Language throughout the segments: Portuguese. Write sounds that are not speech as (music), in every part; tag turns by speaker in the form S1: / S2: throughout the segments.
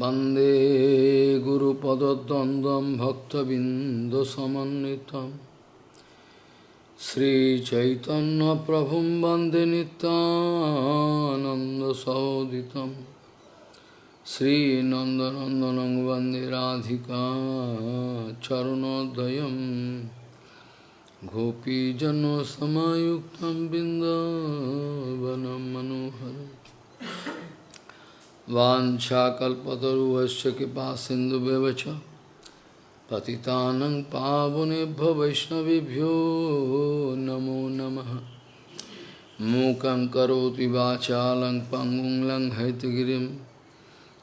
S1: वन्दे गुरुपदद्वन्द्वं भक्तबिन्दुसमन्वितं श्रीचैतन्यप्रभुं वन्दे नित्यानन्दसहोदितं श्रीनन्दनन्दनं वन्दे राधिका चरणोदयं गोपीजनसमायुक्तं बिन्दावनं मनोहरम् Vanchakalpataruvasya kipa sindhu bevacha Patitanang pavunebhya vaishnavibhyo namo namaha Mukam karoti vachalang pangung lang haitgirim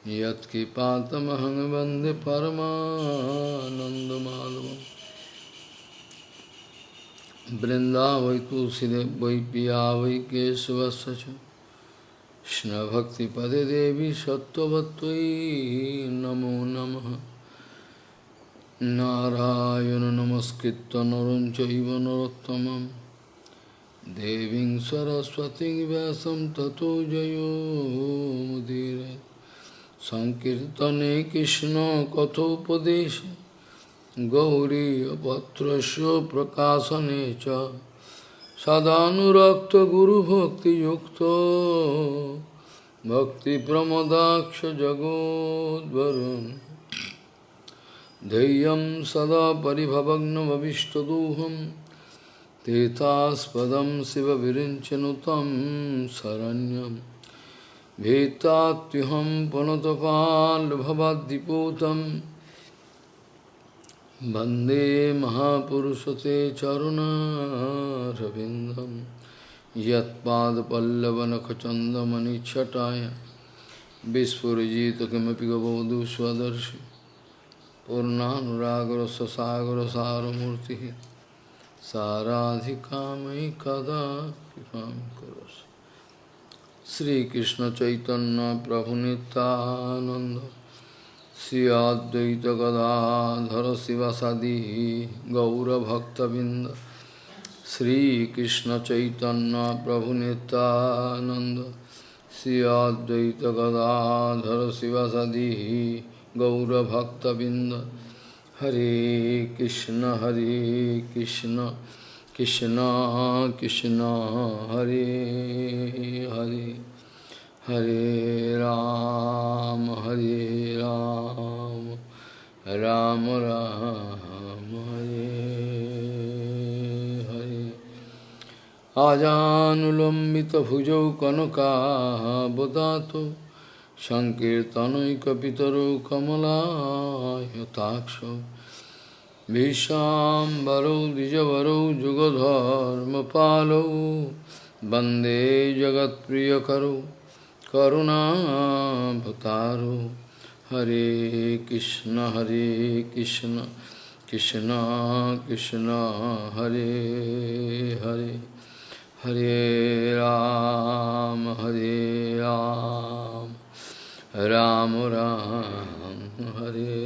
S1: Yat kipatamahang vande paramanandamadavam Vrindavai tulsidev vai piya vai kesavasya Krishna Bhakti Pade Devi Sattvatvai Namo Namaha Narayana Namaskritta Naranchaiva Narottamam Deving Saraswati Vyasam Tato Jayo Mudire Sankirtane Krishna Kathopadesha Gauri Patrasya Prakasanecha सङ्कीर्तने कृष्णकथोपदेशे गौरीयपत्रस्य प्रकाशने च सदानुरक्तगुरुभक्तियुक्तो भक्तिप्रमदाक्षजगोद्वरुन् धैर्यं सदा परिभवग्नमविष्टदोहं तीर्थास्पदं शिवविरिञ्चनुतं शरण्यं भीतात्युहं पुनतपाल्भवद्दिपूतं वन्दे महापुरुषते चरुणारविन्दं यत्पादपल्लवनखचन्दमणिच्छटाय विस्फुरिजित किमपि गबोधु स्वदर्शि पूर्णानुरागरससागरसारमूर्तिः साराधिकामयि कदा कृपां करोसि श्रीकृष्णचैतन्यप्रभुनितानन्द श्री गदाधर शिवसदी गौरभक्तबिंद श्रीकृष्ण चैतन्य प्रभु नित्यानंद श्री अद्वैत गदाधर शिवसदी गौरभक्तबिंद हरे कृष्ण हरे कृष्ण कृष्ण कृष्ण, हरे Hare. Hare Ram, Hare Ram, Ram Ram, Hare Hare. Ajanulambita bhujau kanaka bodhato Sankirtanaikapitaro kamala yataksha Vishambaro dijavaro jugadharma palo Bande jagat priyakaro करुणाभतारो हरे कृष्ण हरे कृष्ण कृष्ण कृष्ण, हरे हरे। हरे राम हरे राम। राम राम, हरे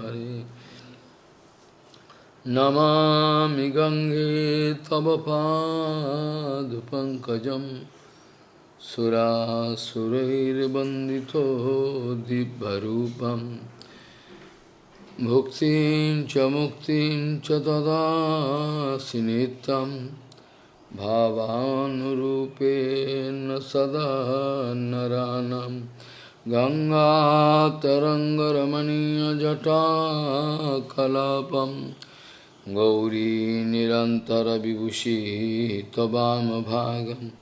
S1: हरे। नमामि गंगे तव पादपङ्कजम् सुरासुरैर्वन्दितो दिव्यरूपं भुक्तिं च मुक्तिं च ददासि नित्यं भावानुरूपेण सदा नरानं। गङ्गातरङ्गरमणीयजटाकलापं गौरी निरन्तरविभूषी त्ववामभागम्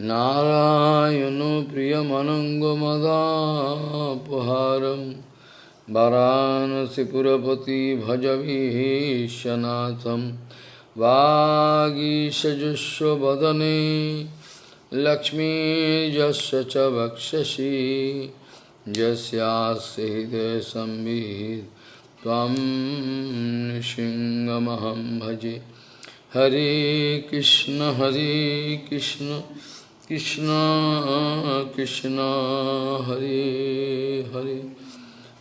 S1: नारायण प्रियमनङ्गमदापहारं वरानसिपुरपति भजवीशनाथं वागीशजुष्वदने लक्ष्मीर्यस्य च वक्षसि यस्यास्य हृदयसंवित् त्वं भजे। हरे कृष्ण हरे Krishna. Krishna, Krishna, Hare Hare,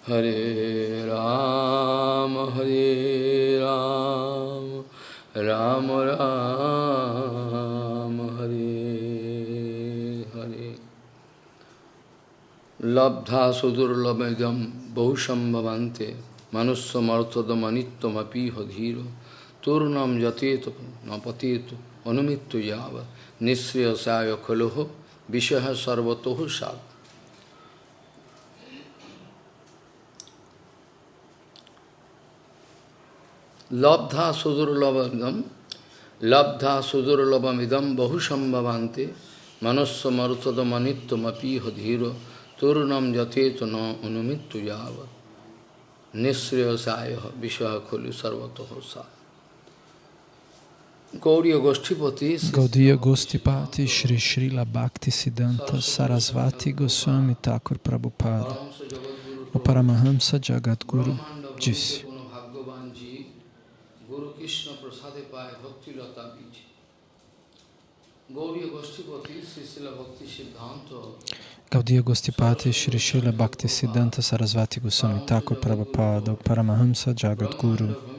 S1: Hare Ram, Hare Ram, Ram Ram, Hare Hare.
S2: Labdha sudurlabhagam bahusambhavante manusya martadamanityamapi hadhiro turnam jateto napateto অনুমিত্য যাব নিঃশ্রেয় সায় খলোহ, বিষয় সর্বতহ সাত লব্ধা সুদুর্লভম লব্ধা সুদুর্লভম ইদম বহু সম্ভবান্তে মনস্ব মরতদমনিত্যমপিহ ধীর তরুণম যথেত ন অনুমিত্ত যাব নিঃশ্রেয় সায় বিষয় খলু সর্বতহ
S1: সা Gauriya Gostipati Shri Srila Bhakti Siddhanta Sarasvati Goswami Thakur Prabhupada. O Paramahamsa Jagadguru disse Gaudiya Gostipati Shri Srila Bhakti Siddhanta Sarasvati Goswami Thakur Prabhupada. O Paramahamsa Jagadguru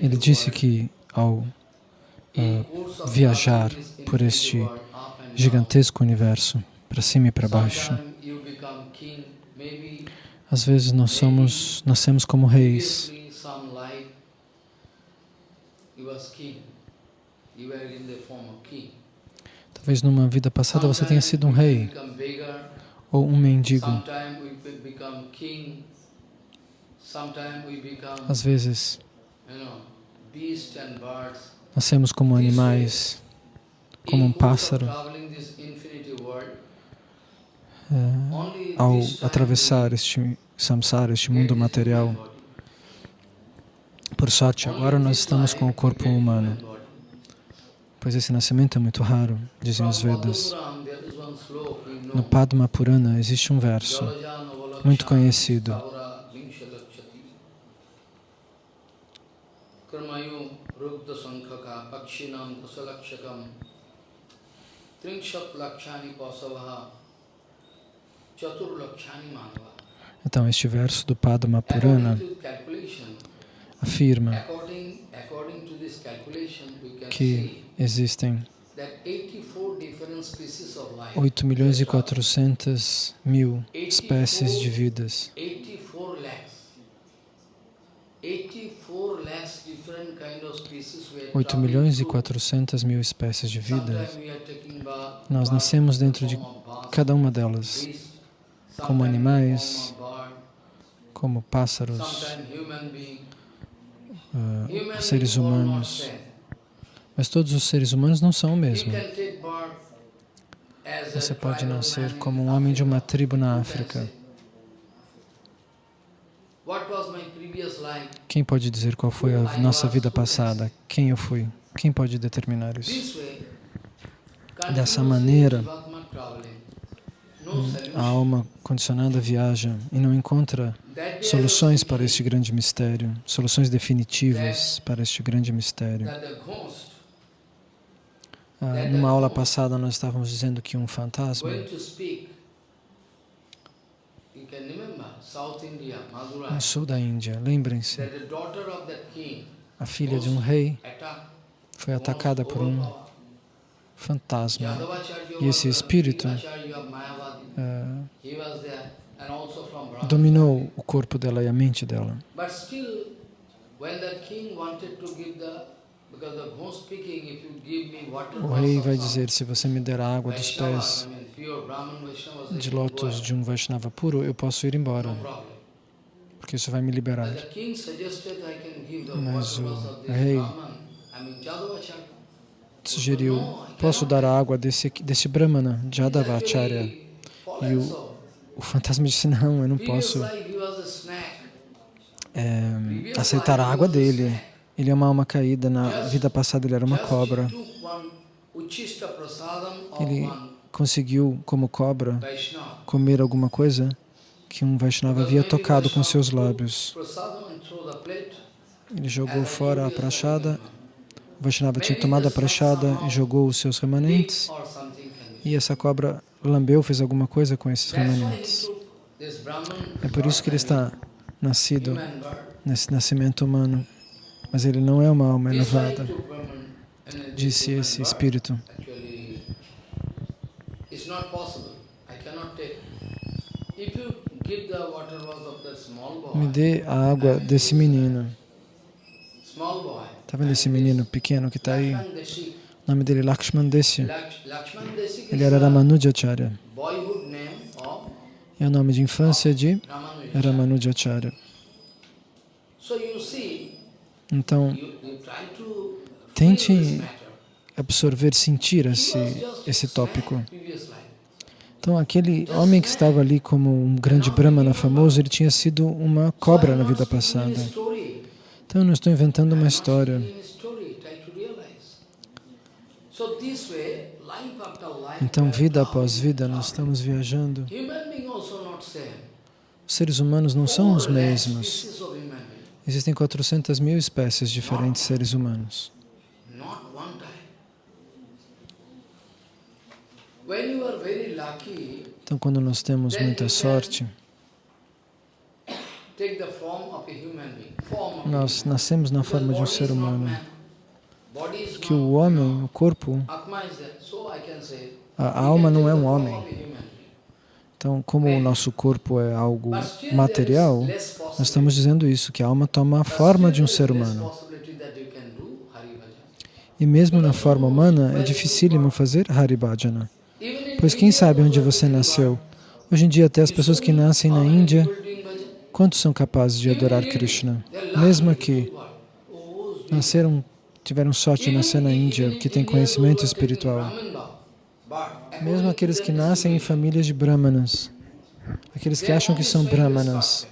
S1: Ele disse que ao uh, viajar por este gigantesco universo, para cima e para baixo, às vezes nós somos, nascemos como reis. Talvez numa vida passada você tenha sido um rei ou um mendigo. Às vezes, nascemos como animais, como um pássaro. É, ao atravessar este samsara, este mundo material, por sorte, agora nós estamos com o corpo humano, pois esse nascimento é muito raro, dizem os Vedas. No Padma Purana existe um verso muito conhecido. Então, este verso do Padma Purana afirma que existem 8 milhões e 400 mil espécies de vidas. 8 milhões e 400 mil espécies de vidas. Nós nascemos dentro de cada uma delas, como animais, como pássaros, uh, seres humanos. Mas todos os seres humanos não são o mesmo. Você pode nascer como um homem de uma tribo na África. Quem pode dizer qual foi a nossa vida passada? Quem eu fui? Quem pode determinar isso? Dessa maneira, a alma condicionada viaja e não encontra soluções para este grande mistério, soluções definitivas para este grande mistério. Ah, numa aula passada nós estávamos dizendo que um fantasma no sul da Índia, lembrem-se, a filha de um rei foi atacada por um fantasma. E esse espírito uh, dominou o corpo dela e a mente dela. O rei vai dizer, se você me der a água dos pés de lótus de um Vaishnava puro, eu posso ir embora, porque isso vai me liberar. Mas o rei sugeriu, posso dar a água desse, desse Brahmana, Jadavacharya. E o, o fantasma disse, não, eu não posso é, aceitar a água dele. Ele é uma alma caída, na vida passada ele era uma cobra. Ele conseguiu, como cobra, comer alguma coisa que um Vaishnava havia tocado com seus lábios. Ele jogou fora a prachada, o Vaishnava tinha tomado a prachada e jogou os seus remanentes, e essa cobra lambeu, fez alguma coisa com esses remanentes. É por isso que ele está nascido nesse nascimento humano. mas ele não é uma alma elevada, disse esse espírito. Me dê a água desse menino. Está vendo esse menino pequeno que está aí? O nome dele é Lakshman Desya. Ele era Ramanujacharya. É o nome de infância de Ramanujacharya. Então, tente absorver, sentir esse, esse tópico. Então, aquele homem que estava ali como um grande brahmana famoso, ele tinha sido uma cobra na vida passada. Então, eu não estou inventando uma história. Então, vida após vida, nós estamos viajando. Os seres humanos não são os mesmos. Existem 400 mil espécies diferentes de seres humanos. Então, quando nós temos muita sorte, nós nascemos na forma de um ser humano. Que o homem, o corpo, a alma não é um homem. Então, como o nosso corpo é algo material, nós estamos dizendo isso, que a alma toma a forma de um ser humano. E mesmo na forma humana, é dificílimo fazer Haribhajana. Pois quem sabe onde você nasceu? Hoje em dia, até as pessoas que nascem na Índia, quantos são capazes de adorar Krishna? Mesmo aqui, nasceram, tiveram sorte de nascer na Índia, que tem conhecimento espiritual. Mesmo aqueles que nascem em famílias de brahmanas, aqueles que acham que são brahmanas,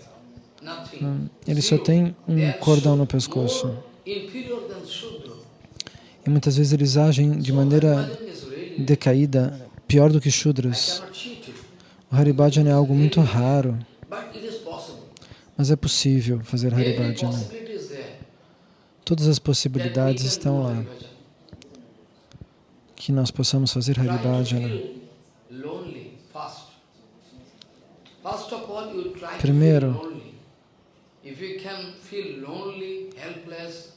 S1: eles só têm um cordão no pescoço. E muitas vezes eles agem de maneira decaída, pior do que Shudras. O Haribhajana é algo muito raro, mas é possível fazer Haribhajana. Todas as possibilidades estão lá. Que nós possamos fazer Haribhajana. Primeiro,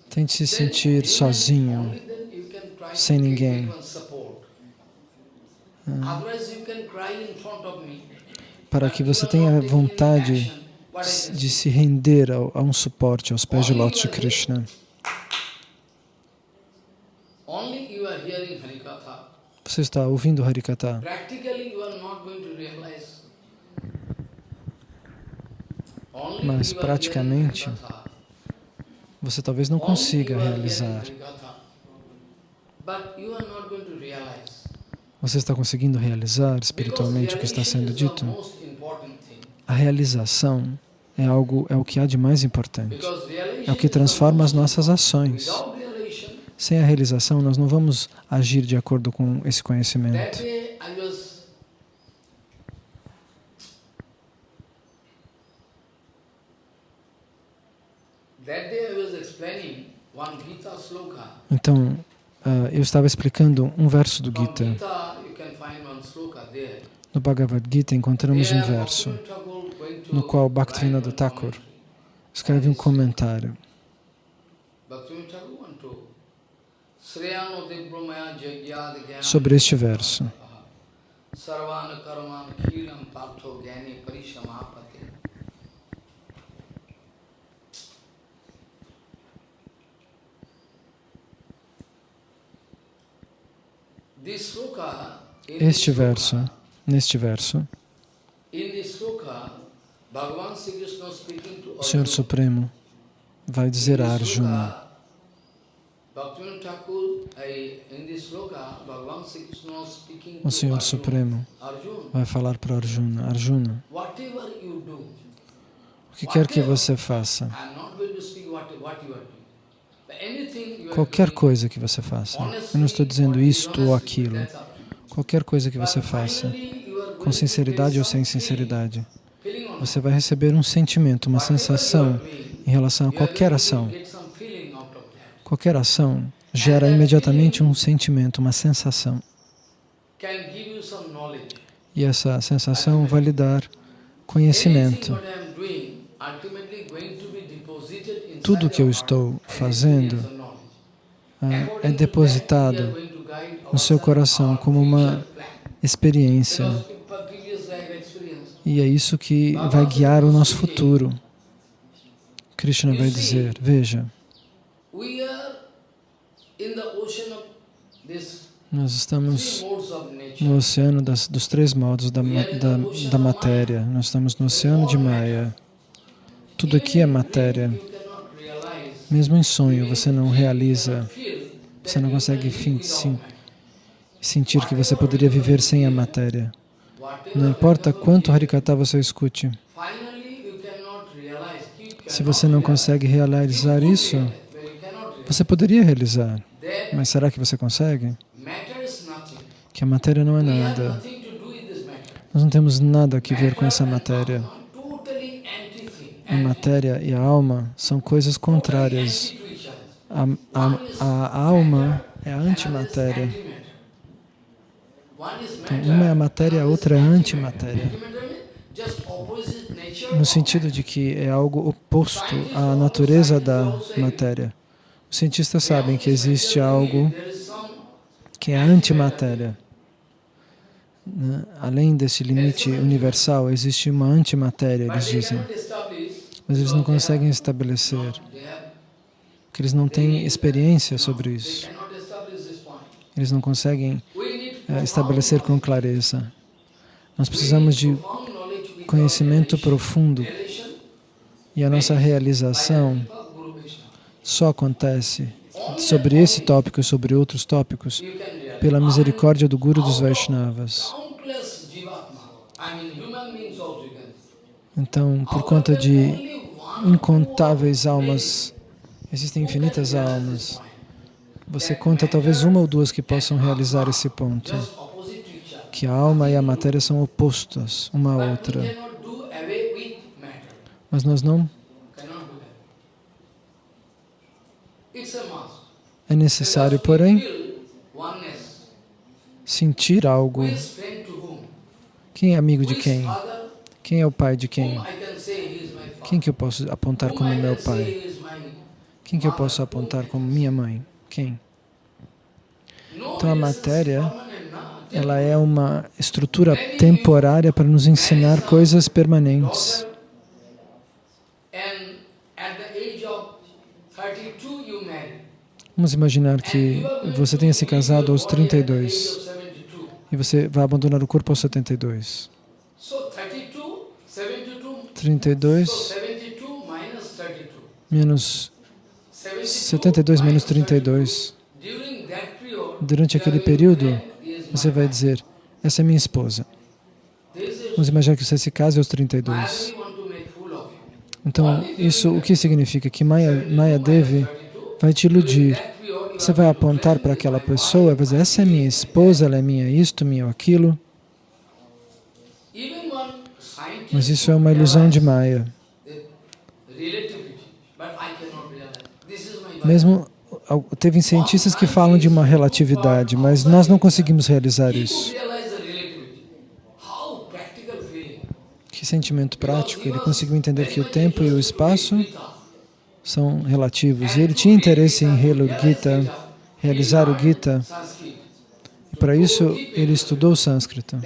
S1: tente se sentir sozinho, sem ninguém. Para que você tenha vontade de se render a, um suporte aos pés de Lótus de Krishna. Você está ouvindo Harikata. Mas praticamente você talvez não consiga realizar. Você está conseguindo realizar espiritualmente o que está sendo dito? A realização é algo é o que há de mais importante. É o que transforma as nossas ações. Sem a realização, nós não vamos agir de acordo com esse conhecimento. Então, uh, eu estava explicando um verso do Gita. No Bhagavad Gita encontramos um verso no qual Bhaktivinoda Thakur escreve um comentário. Sobre este verso. Este verso, neste verso, o Senhor Supremo vai dizer a Arjuna, o Senhor Supremo vai falar para Arjuna, Arjuna, o que quer que você faça, Qualquer coisa que você faça, eu não estou dizendo isto ou aquilo, qualquer coisa que você faça, com sinceridade ou sem sinceridade, você vai receber um sentimento, uma sensação em relação a qualquer ação. Qualquer ação gera imediatamente um sentimento, uma sensação. E essa sensação vai lhe dar conhecimento. Tudo que eu estou fazendo ah, é depositado no seu coração como uma experiência. E é isso que vai guiar o nosso futuro. Krishna vai dizer, veja, nós estamos no oceano das, dos três modos da, da, da matéria. Nós estamos no oceano de Maya. Tudo aqui é matéria. Mesmo em sonho, você não realiza, você não consegue sentir que você poderia viver sem a matéria. Não importa quanto Harikata você escute. Se você não consegue realizar isso, você poderia realizar. Mas será que você consegue? Que a matéria não é nada. Nós não temos nada a ver com essa matéria a matéria e a alma são coisas contrárias. A, a, a alma é a antimatéria. Então, uma é a matéria, a outra é a antimatéria. No sentido de que é algo oposto à natureza da matéria. Os cientistas sabem que existe algo que é antimatéria. Né? Além desse limite universal, existe uma antimatéria, eles dizem mas eles não conseguem estabelecer, porque eles não têm experiência sobre isso. Eles não conseguem é, estabelecer com clareza. Nós precisamos de conhecimento profundo e a nossa realização só acontece sobre esse tópico e sobre outros tópicos pela misericórdia do Guru dos Vaishnavas. Então, por conta de incontáveis almas, existem infinitas almas. Você conta talvez uma ou duas que possam realizar esse ponto, que a alma e a matéria são opostas uma à outra. Mas nós não. É necessário, porém, sentir algo. Quem é amigo de quem? Quem é o pai de quem? Quem que eu posso apontar como meu pai? Quem que eu posso apontar como minha mãe? Quem? Então a matéria, ela é uma estrutura temporária para nos ensinar coisas permanentes. Vamos imaginar que você tenha se casado aos 32 e você vai abandonar o corpo aos 72. 32 menos 72 menos 32. Durante aquele período, você vai dizer, essa é minha esposa. Vamos imaginar que você se case aos 32. Então, isso o que significa? Que Maya, Maya Devi vai te iludir. Você vai apontar para aquela pessoa vai dizer, essa é minha esposa, ela é minha isto, minha aquilo. Mas isso é uma ilusão de Maya. Mesmo teve cientistas que falam de uma relatividade, mas nós não conseguimos realizar isso. Que sentimento prático, ele conseguiu entender que o tempo e o espaço são relativos. E ele tinha interesse em Gita, realizar o Gita, e para isso ele estudou sânscrito.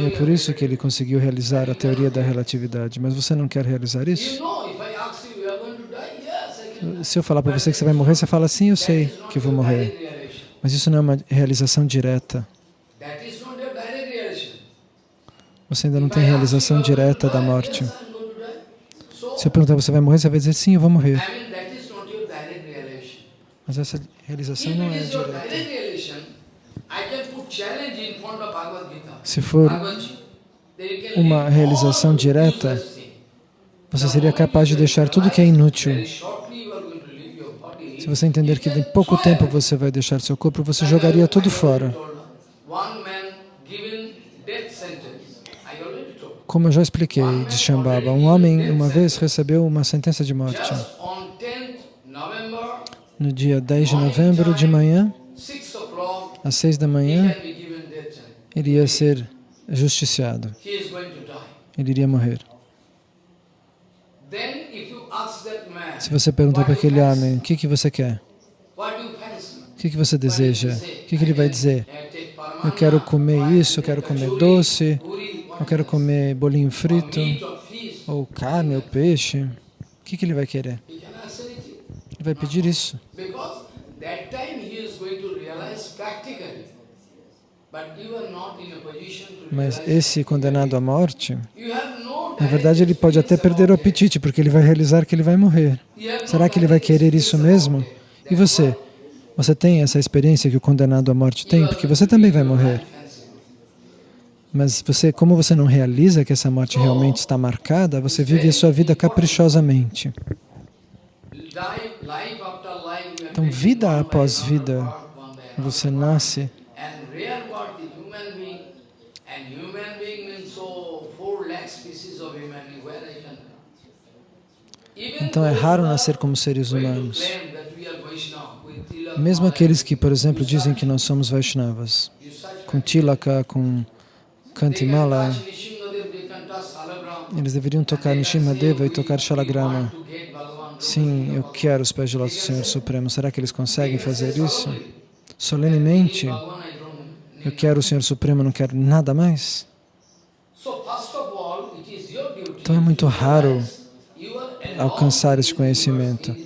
S1: E é por isso que ele conseguiu realizar a teoria da relatividade. Mas você não quer realizar isso? Se eu falar para você que você vai morrer, você fala, sim, eu sei que vou morrer. Mas isso não é uma realização direta. Você ainda não tem realização direta da morte. Se eu perguntar, você vai morrer, você vai dizer, sim, eu vou morrer. Mas essa realização não é direta. Se for uma realização direta, você seria capaz de deixar tudo que é inútil. Se você entender que em pouco tempo você vai deixar seu corpo, você jogaria tudo fora. Como eu já expliquei de Shambhava, um homem uma vez recebeu uma sentença de morte. No dia 10 de novembro de manhã, às seis da manhã, ele ia ser justiciado. Ele iria morrer. Se você perguntar para aquele homem, o que, que você quer? O que, que você deseja? O que, que ele vai dizer? Eu quero comer isso, eu quero comer doce, eu quero comer bolinho frito, ou carne, ou peixe. O que, que ele vai querer? Ele vai pedir isso. Mas esse condenado à morte, na verdade ele pode até perder o apetite, porque ele vai realizar que ele vai morrer. Será que ele vai querer isso mesmo? E você? Você tem essa experiência que o condenado à morte tem? Porque você também vai morrer. Mas você, como você não realiza que essa morte realmente está marcada, você vive a sua vida caprichosamente. Então, vida após vida, você nasce então é raro nascer como seres humanos. Mesmo aqueles que, por exemplo, dizem que nós somos Vaishnavas, com tilaka, com kantimala, eles deveriam tocar Nishimadeva e tocar Shalagrama. Sim, eu quero os pés de lótus do Senhor Supremo. Será que eles conseguem fazer isso? Solenemente, eu quero o Senhor Supremo, não quero nada mais? Então é muito raro alcançar esse conhecimento.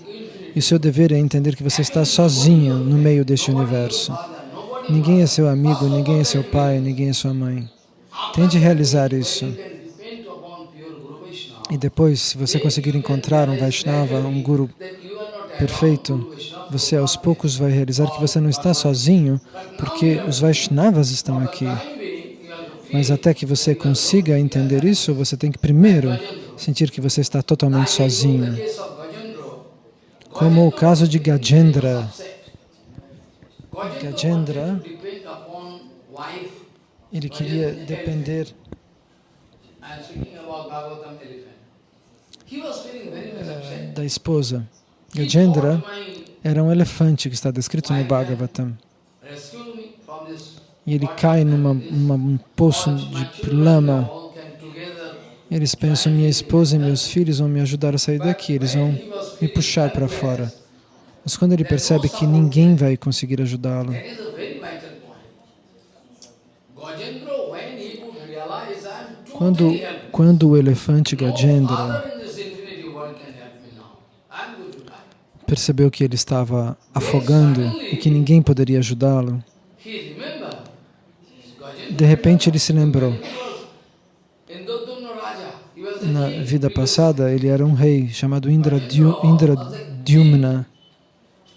S1: E seu dever é entender que você está sozinho no meio deste universo. Ninguém é seu amigo, ninguém é seu pai, ninguém é sua mãe. Tente realizar isso. E depois, se você conseguir encontrar um Vaishnava, um Guru perfeito, você aos poucos vai realizar que você não está sozinho, porque os Vaishnavas estão aqui. Mas até que você consiga entender isso, você tem que primeiro sentir que você está totalmente sozinho. Como o caso de Gajendra. Gajendra, ele queria depender da esposa. Gajendra era um elefante que está descrito no Bhagavatam. E ele cai numa, numa um poço de lama. Eles pensam, minha esposa e meus filhos vão me ajudar a sair daqui, eles vão me puxar para fora. Mas quando ele percebe que ninguém vai conseguir ajudá-lo, quando, quando o elefante Gajendra percebeu que ele estava afogando e que ninguém poderia ajudá-lo, de repente ele se lembrou. Na vida passada, ele era um rei chamado Indra, Indra Dyumna.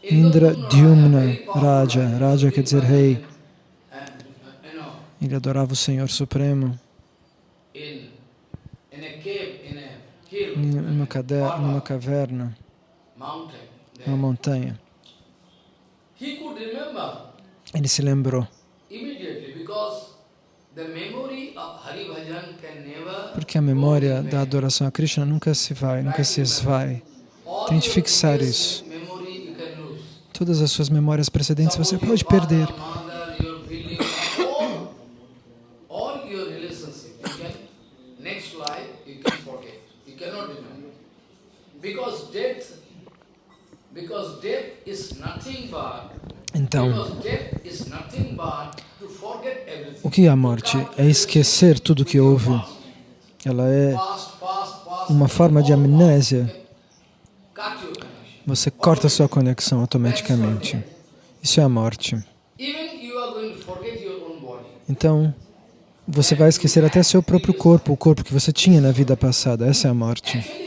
S1: Indra Dyumna Raja. Raja quer dizer rei. Ele adorava o Senhor Supremo. Numa, numa caverna, numa montanha. Ele se lembrou. Porque a memória da adoração a Krishna nunca se vai, nunca se esvai. Tente fixar isso. Todas as suas memórias precedentes você pode perder. Então, o que é a morte? É esquecer tudo que houve. Ela é uma forma de amnésia. Você corta sua conexão automaticamente. Isso é a morte. Então, você vai esquecer até seu próprio corpo, o corpo que você tinha na vida passada. Essa é a morte.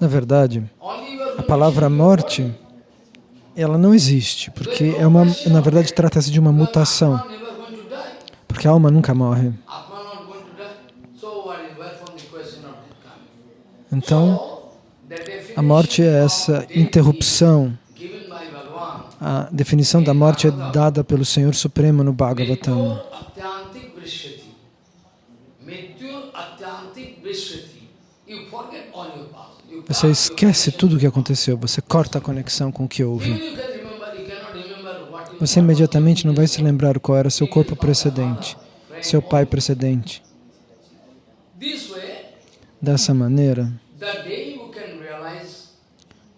S1: Na verdade, a palavra morte, ela não existe, porque é uma, na verdade trata-se de uma mutação, porque a alma nunca morre. Então, a morte é essa interrupção. A definição da morte é dada pelo Senhor Supremo no Bhagavatam. Você esquece tudo o que aconteceu, você corta a conexão com o que houve. você imediatamente não vai se lembrar qual era seu corpo precedente, seu pai precedente. Dessa maneira,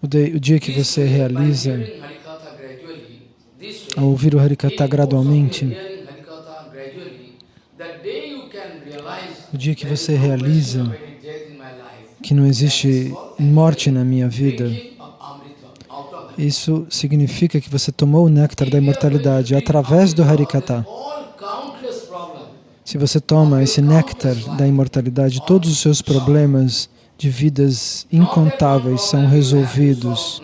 S1: o, dia que você realiza, ao ouvir o Harikata gradualmente, o dia que você realiza que não existe morte na minha vida, isso significa que você tomou o néctar da imortalidade através do Harikata. Se você toma esse néctar da imortalidade, todos os seus problemas de vidas incontáveis são resolvidos.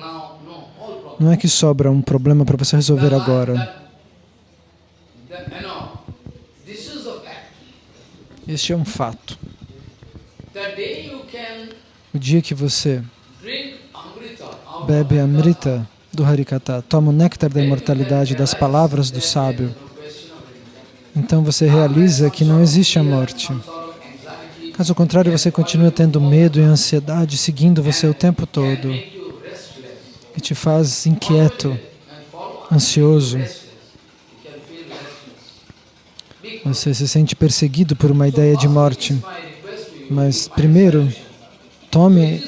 S1: Não é que sobra um problema para você resolver agora. Este é um fato. O dia que você bebe a Amrita do Harikata, toma o néctar da imortalidade das palavras do sábio, então você realiza que não existe a morte. Caso contrário, você continua tendo medo e ansiedade seguindo você o tempo todo e te faz inquieto, ansioso. Você se sente perseguido por uma ideia de morte. Mas primeiro, tome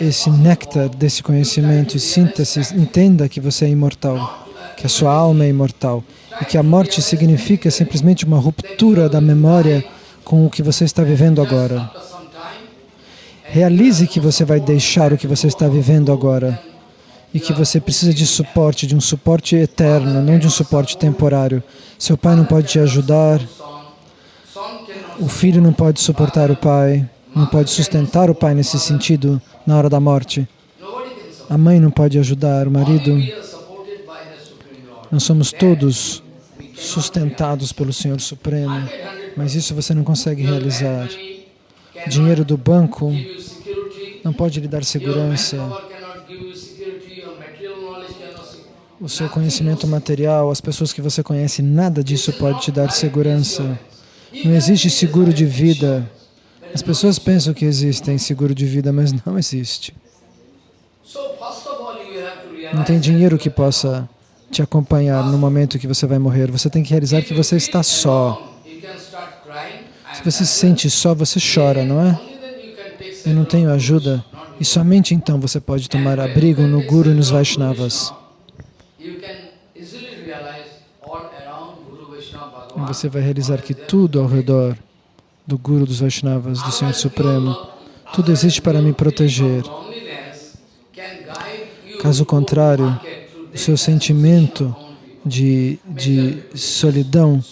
S1: esse néctar desse conhecimento e sinta-se, entenda que você é imortal, que a sua alma é imortal e que a morte significa simplesmente uma ruptura da memória com o que você está vivendo agora. Realize que você vai deixar o que você está vivendo agora e que você precisa de suporte, de um suporte eterno, não de um suporte temporário. Seu pai não pode te ajudar, o filho não pode suportar o pai, não pode sustentar o pai nesse sentido na hora da morte. A mãe não pode ajudar, o marido. Nós somos todos sustentados pelo Senhor Supremo, mas isso você não consegue realizar. Dinheiro do banco não pode lhe dar segurança. O seu conhecimento material, as pessoas que você conhece, nada disso pode te dar segurança. Não existe seguro de vida. As pessoas pensam que existem seguro de vida, mas não existe. Não tem dinheiro que possa te acompanhar no momento que você vai morrer. Você tem que realizar que você está só. Se você se sente só, você chora, não é? Eu não tenho ajuda. E somente então você pode tomar abrigo no Guru e nos Vaishnavas. E você vai realizar que tudo ao redor do Guru dos Vaishnavas, do Senhor Supremo, tudo existe para me proteger. Caso contrário, o seu sentimento de, de solidão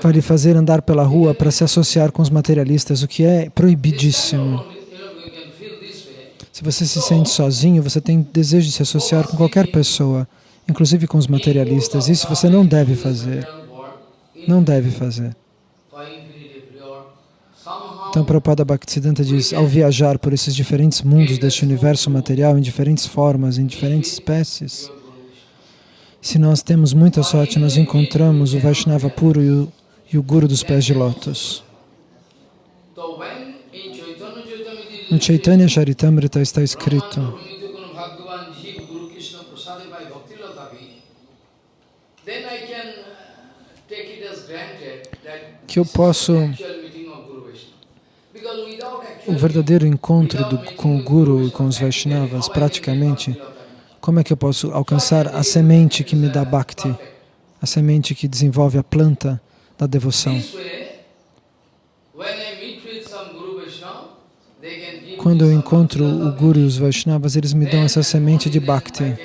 S1: vai lhe fazer andar pela rua para se associar com os materialistas, o que é proibidíssimo. Se você se sente sozinho, você tem desejo de se associar com qualquer pessoa, inclusive com os materialistas. Isso você não deve fazer. Não deve fazer. Então, Prabhupada Bhaktisiddhanta diz, ao viajar por esses diferentes mundos deste universo material, em diferentes formas, em diferentes espécies, se nós temos muita sorte, nós encontramos o Vaishnava puro e o, e o Guru dos pés de lótus. No Chaitanya Charitamrita está escrito que eu posso o verdadeiro encontro do, com o Guru e com os Vaishnavas, praticamente, como é que eu posso alcançar a semente que me dá Bhakti, a semente que desenvolve a planta da devoção? Quando eu encontro o Guru e os Vaishnavas, eles me dão essa semente de Bhakti.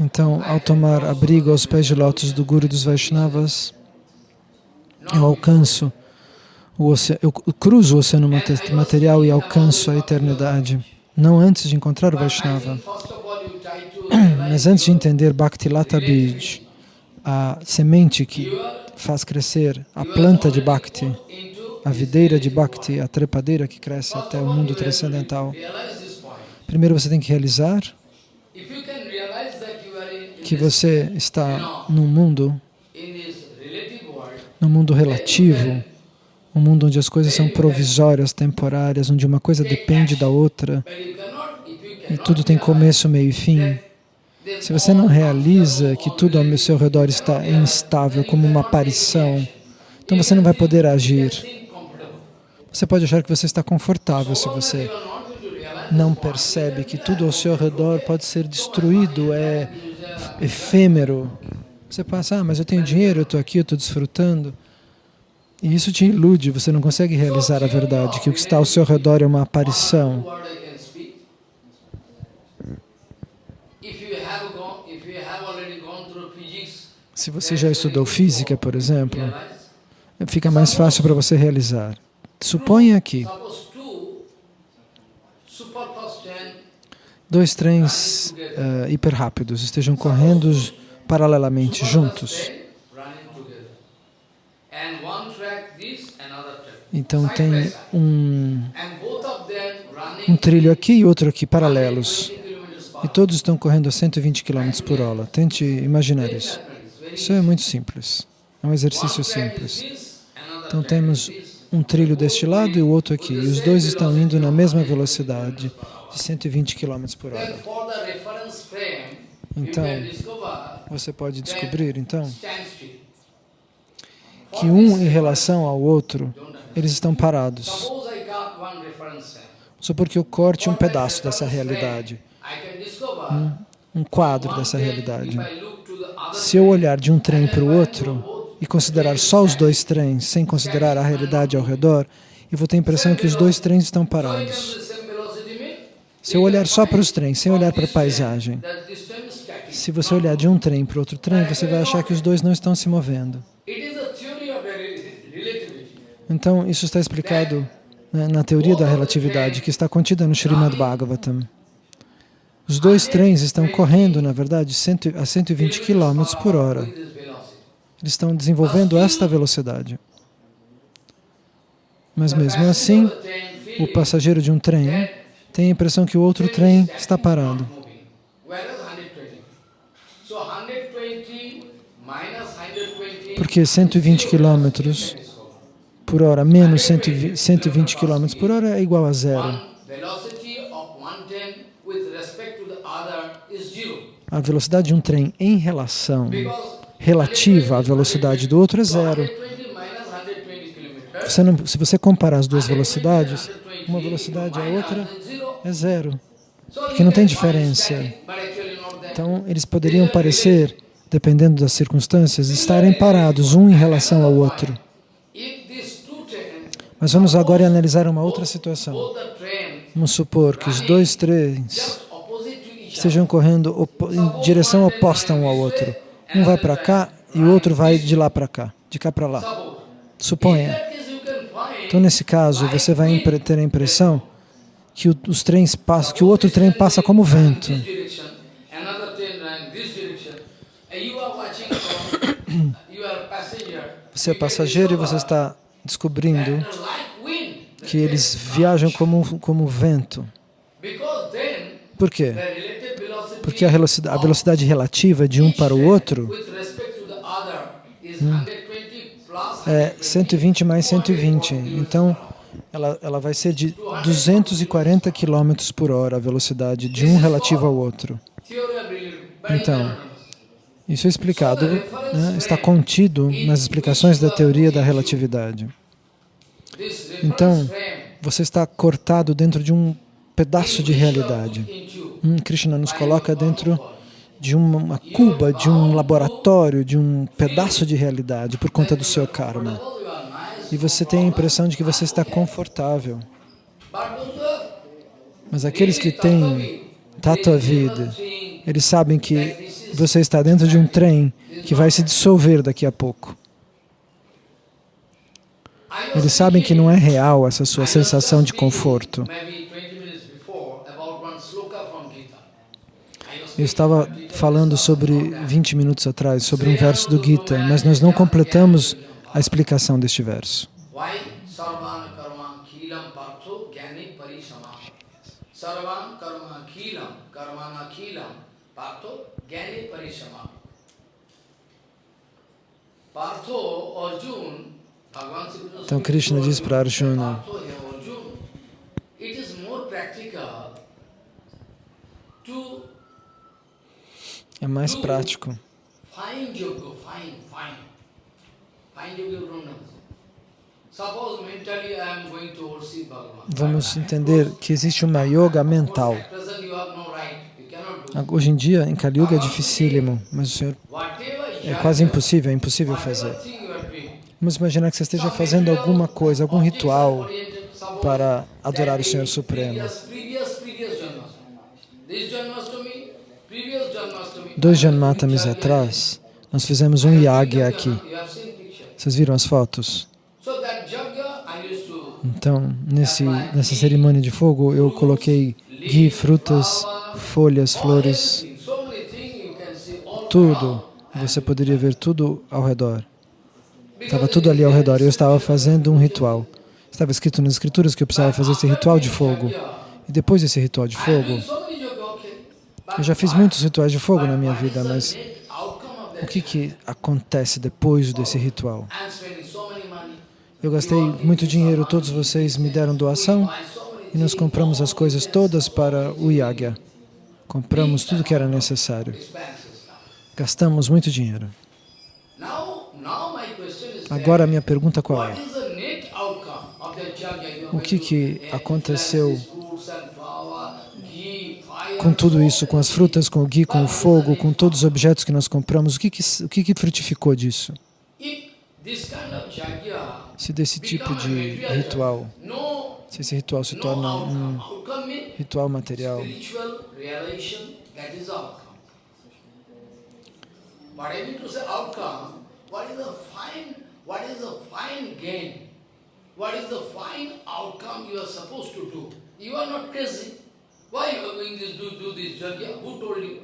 S1: Então, ao tomar abrigo aos pés de lótus do Guru e dos Vaishnavas, eu alcanço, o eu cruzo o oceano material e alcanço a eternidade não antes de encontrar o Vaishnava. (clears throat) Mas antes de entender Bhakti Lata Bij, a semente que faz crescer a planta de Bhakti, a videira de Bhakti, a trepadeira que cresce até o mundo transcendental. Primeiro você tem que realizar que você está num mundo, num mundo relativo, um mundo onde as coisas são provisórias, temporárias, onde uma coisa depende da outra e tudo tem começo, meio e fim. Se você não realiza que tudo ao seu redor está instável, como uma aparição, então você não vai poder agir. Você pode achar que você está confortável se você não percebe que tudo ao seu redor pode ser destruído, é efêmero. Você passa, ah, mas eu tenho dinheiro, eu estou aqui, eu estou desfrutando. E isso te ilude, você não consegue realizar a verdade, que o que está ao seu redor é uma aparição. Se você já estudou física, por exemplo, fica mais fácil para você realizar. Suponha que dois trens uh, hiperrápidos estejam correndo paralelamente, juntos. Então tem um, um trilho aqui e outro aqui, paralelos. E todos estão correndo a 120 km por hora. Tente imaginar isso. Isso é muito simples. É um exercício simples. Então temos um trilho deste lado e o outro aqui. E os dois estão indo na mesma velocidade, de 120 km por hora. Então, você pode descobrir, então, que um em relação ao outro, eles estão parados. Só porque eu corte um pedaço dessa realidade, um, um quadro dessa realidade. Se eu olhar de um trem para o outro e considerar só os dois trens, sem considerar a realidade ao redor, eu vou ter a impressão que os dois trens estão parados. Se eu olhar só para os trens, sem olhar para a paisagem, se você olhar de um trem para outro trem, você vai achar que os dois não estão se movendo. Então, isso está explicado né, na teoria da relatividade, que está contida no Srimad Bhagavatam. Os dois trens estão correndo, na verdade, a 120 km por hora. Eles estão desenvolvendo esta velocidade. Mas mesmo assim, o passageiro de um trem tem a impressão que o outro trem está parado. Porque 120 km por hora menos 120 km por hora é igual a zero. A velocidade de um trem em relação relativa à velocidade do outro é zero. Você não, se você comparar as duas velocidades, uma velocidade a outra é zero, porque não tem diferença. Então, eles poderiam parecer, dependendo das circunstâncias, estarem parados um em relação ao outro. Mas vamos agora analisar uma outra situação. Vamos supor que os dois trens estejam correndo em direção oposta um ao outro. Um vai para cá e o outro vai de lá para cá, de cá para lá. Suponha. Então, nesse caso, você vai ter a impressão que os trens passam, que o outro trem passa como vento. (coughs) Você é passageiro e você está descobrindo que eles viajam como, como vento. Por quê? Porque a velocidade, a velocidade relativa de um para o outro hum, é 120 mais 120. Então, ela, ela vai ser de 240 km por hora a velocidade de um relativo ao outro. Então, isso é explicado, né, está contido nas explicações da teoria da relatividade. Então, você está cortado dentro de um pedaço de realidade. Hum, Krishna nos coloca dentro de uma cuba, de um laboratório, de um pedaço de realidade por conta do seu karma. E você tem a impressão de que você está confortável. Mas aqueles que têm Tattva Vida, eles sabem que você está dentro de um trem que vai se dissolver daqui a pouco. Eles sabem que não é real essa sua sensação de conforto. Eu estava falando sobre 20 minutos atrás, sobre um verso do Gita, mas nós não completamos a explicação deste verso. Então Krishna diz para Arjuna, É mais prático. Vamos entender que existe uma yoga mental.
S2: At present you have no right. You cannot do.
S1: Hoje em dia, em Kali Yuga é dificílimo, mas o Senhor é quase impossível, é impossível fazer. Vamos imaginar que você esteja fazendo alguma coisa, algum ritual para adorar o Senhor Supremo. Dois Janmatamis atrás, nós fizemos um yagya aqui. Vocês viram as fotos? Então, nesse, nessa cerimônia de fogo, eu coloquei ghee, frutas, folhas, flores, tudo. Você poderia ver tudo ao redor. Estava tudo ali ao redor. Eu estava fazendo um ritual. Estava escrito nas escrituras que eu precisava fazer esse ritual de fogo. E depois desse ritual de fogo, eu já fiz muitos rituais de fogo na minha vida, mas o que, que acontece depois desse ritual? Eu gastei muito dinheiro, todos vocês me deram doação e nós compramos as coisas todas para o yagya. Compramos tudo que era necessário. Gastamos muito dinheiro. Agora a minha pergunta qual é? O que que aconteceu com tudo isso, com as frutas, com o ghee, com o fogo, com todos os objetos que nós compramos? O que que, o que, que frutificou disso? Se desse tipo de ritual, se esse ritual se torna um ritual material,
S2: realization, that is outcome. But I mean to say outcome, what is the fine, what is the fine gain? What is the fine outcome you are supposed to do? You are not crazy. Why you are going to do, do this yajna? Who told you?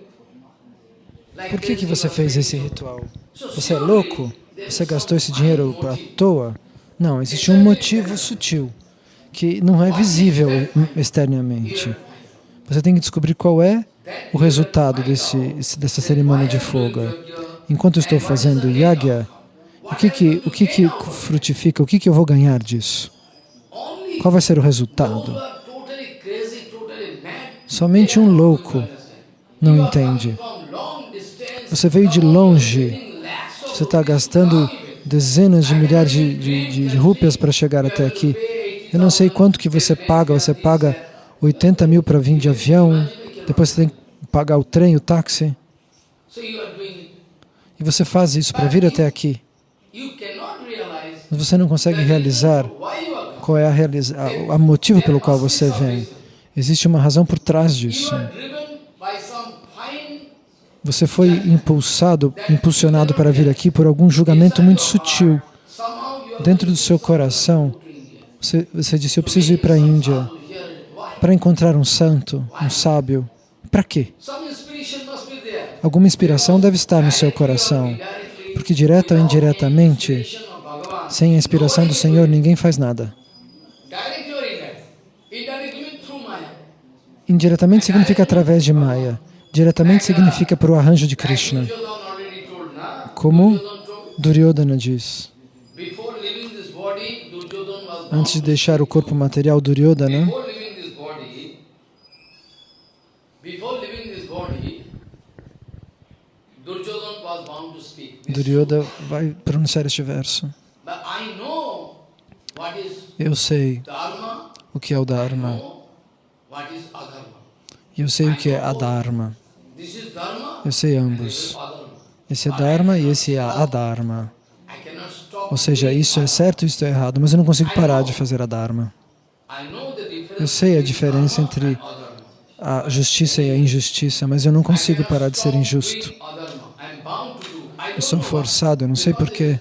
S1: Por que, que você fez esse ritual? Você é louco? Você gastou esse dinheiro à toa? Não, existe um motivo sutil que não é visível externamente. Você tem que descobrir qual é o resultado desse, dessa cerimônia de fogo. Enquanto estou fazendo yagya, o que que, o que que frutifica? O que que eu vou ganhar disso? Qual vai ser o resultado? Somente um louco não entende. Você veio de longe, você está gastando dezenas de milhares de, de, de rúpias para chegar até aqui. Eu não sei quanto que você paga, você paga 80 mil para vir de avião, depois você tem que pagar o trem, o táxi, e você faz isso para vir até aqui. Mas você não consegue realizar qual é a, realiza a, a motivo pelo qual você vem. Existe uma razão por trás disso. Você foi impulsado, impulsionado para vir aqui por algum julgamento muito sutil. Dentro do seu coração, você, você disse, eu preciso ir para a Índia? Para encontrar um santo, um sábio. Para quê? Alguma inspiração deve estar no seu coração, porque direta ou indiretamente, sem a inspiração do Senhor, ninguém faz nada. Indiretamente significa através de Maya. Diretamente significa por o arranjo de Krishna. Como
S2: Duryodhana
S1: diz. Antes de deixar o corpo material, Duryodhana,
S2: Before leaving this body, before leaving this body, Duryodhana was bound to speak. this.
S1: Duryodhana vai pronunciar este verso.
S2: Is
S1: Eu sei o que é o Dharma.
S2: adharma.
S1: E eu sei o que é a Dharma.
S2: This is dharma,
S1: Eu sei ambos.
S2: adharma.
S1: Esse é Dharma e esse é a Dharma.
S2: I cannot stop.
S1: Ou seja, isso é certo e isso é errado, mas eu não consigo parar de fazer a Dharma.
S2: I know the difference
S1: Eu sei a diferença entre
S2: adharma.
S1: a justiça e a injustiça, mas eu não consigo parar de ser injusto.
S2: doing adharma. I'm bound to do. I
S1: Eu sou forçado, não sei porquê.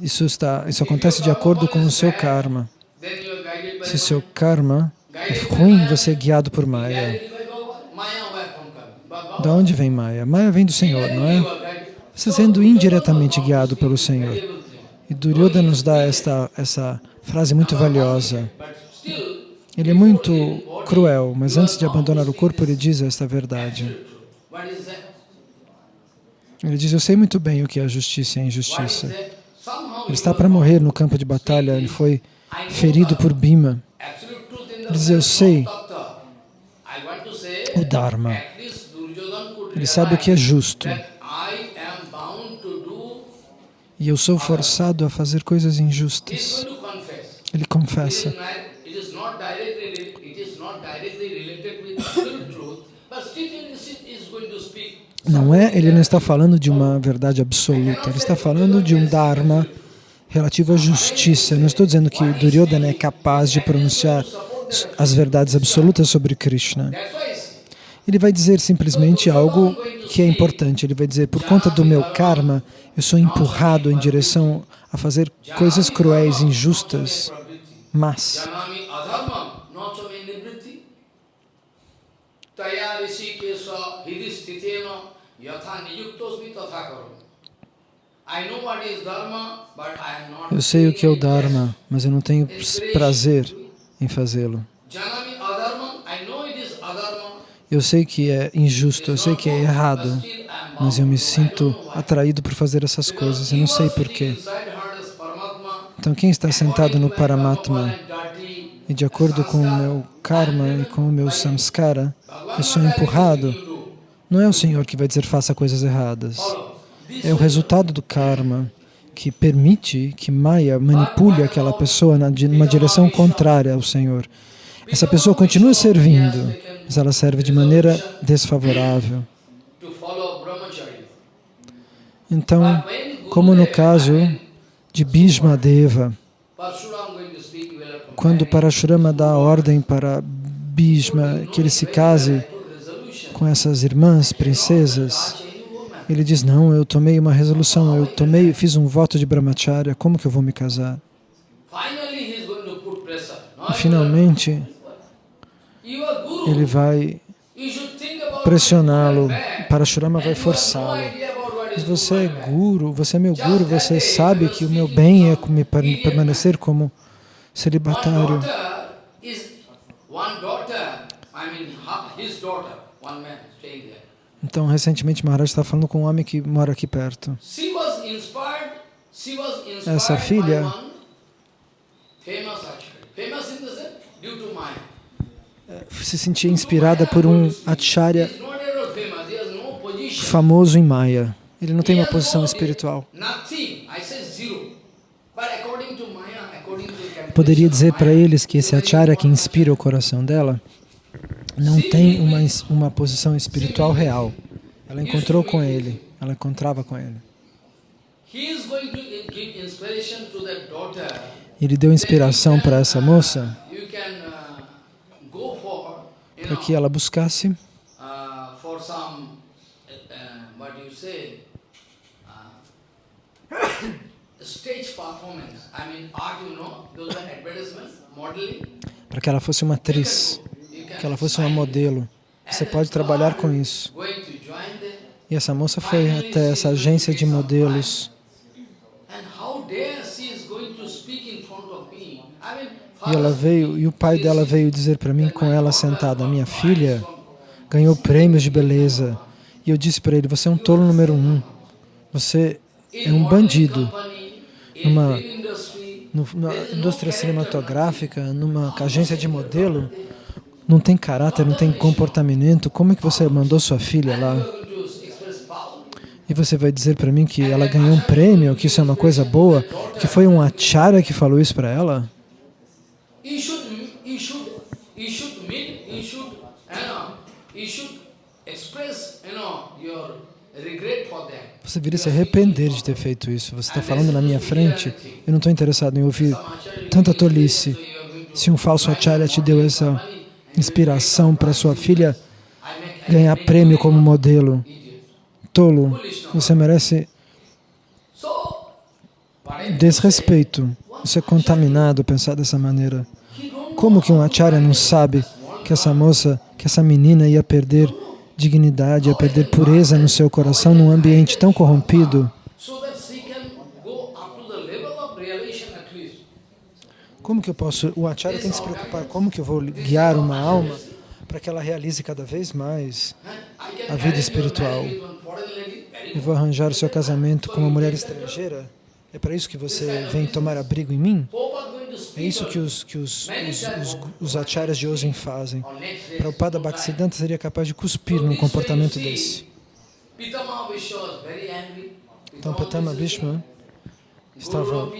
S1: Isso, está, isso acontece de acordo com o seu karma. Se seu karma é ruim, você é guiado por Maya. Da onde vem Maya? Maya vem do Senhor, não é? Você sendo indiretamente guiado pelo Senhor. E Duryodhana nos dá esta, essa frase muito valiosa. Ele é muito cruel, mas antes de abandonar o corpo, ele diz esta verdade. Ele diz, eu sei muito bem o que é a justiça e a injustiça. Ele está para morrer no campo de batalha, ele foi ferido por Bhima. Ele diz, eu sei o Dharma. Ele sabe o que é justo. E eu sou forçado a fazer coisas injustas. Ele confessa. Não é, ele não está falando de uma verdade absoluta, ele está falando de um Dharma relativo à justiça. Eu não estou dizendo que Duryodhana é capaz de pronunciar as verdades absolutas sobre Krishna. Ele vai dizer simplesmente algo que é importante. Ele vai dizer, por conta do meu karma, eu sou empurrado em direção a fazer coisas cruéis, injustas, mas eu sei o que é o Dharma, mas eu não tenho prazer em fazê-lo. Eu sei que é injusto, eu sei que é errado, mas eu me sinto atraído por fazer essas coisas, eu não sei porquê. Então quem está sentado no Paramatma e de acordo com o meu karma e com o meu samskara, eu sou empurrado, não é o Senhor que vai dizer faça coisas erradas. É o resultado do karma que permite que Maya manipule aquela pessoa numa direção contrária ao Senhor. Essa pessoa continua servindo, mas ela serve de maneira desfavorável. Então, como no caso de Bhishma Deva, quando Parashurama dá a ordem para Bhishma que ele se case com essas irmãs princesas, ele diz, não, eu tomei uma resolução, eu tomei, fiz um voto de brahmacharya, como que eu vou me casar? E finalmente, ele vai pressioná-lo, Parashurama vai forçá-lo. Mas você é guru, você é meu guru, você sabe que o meu bem é me permanecer como celibatário. Então, recentemente, Maharaj está falando com um homem que mora aqui perto. Essa filha se sentia inspirada por um acharya famoso em Maya. Ele não tem uma posição espiritual. Poderia dizer para eles que esse acharya que inspira o coração dela não tem uma, uma posição espiritual real. Ela encontrou com ele, ela encontrava com ele. Ele deu inspiração para essa moça para que ela buscasse. (coughs) para que ela fosse uma atriz, que ela fosse uma modelo. Você pode trabalhar com isso. E essa moça foi até essa agência de modelos. E ela veio, e o pai dela veio dizer para mim, com ela sentada, minha filha ganhou prêmios de beleza. E eu disse para ele, você é um tolo número um. Você é um bandido. Numa, numa indústria cinematográfica, numa agência de modelo, não tem caráter, não tem comportamento. Como é que você mandou sua filha lá? E você vai dizer para mim que ela ganhou um prêmio, que isso é uma coisa boa, que foi um acharya que falou isso para ela? Você viria se arrepender de ter feito isso. Você está falando na minha frente, eu não estou interessado em ouvir tanta tolice. Se um falso acharya te deu essa inspiração para sua filha ganhar prêmio como modelo, tolo, você merece desrespeito. Isso é contaminado pensar dessa maneira. Como que um acharya não sabe que essa moça, que essa menina ia perder dignidade, ia perder pureza no seu coração num ambiente tão corrompido? Como que eu posso... O acharya tem que se preocupar, como que eu vou guiar uma alma para que ela realize cada vez mais a vida espiritual? Eu vou arranjar o seu casamento com uma mulher estrangeira? É para isso que você vem tomar abrigo em mim? É isso que os, que os, os, os, acharyas de hoje fazem. Prabhupada Bhaktisiddhanta seria capaz de cuspir num comportamento desse. Então Pitama Bhishma estava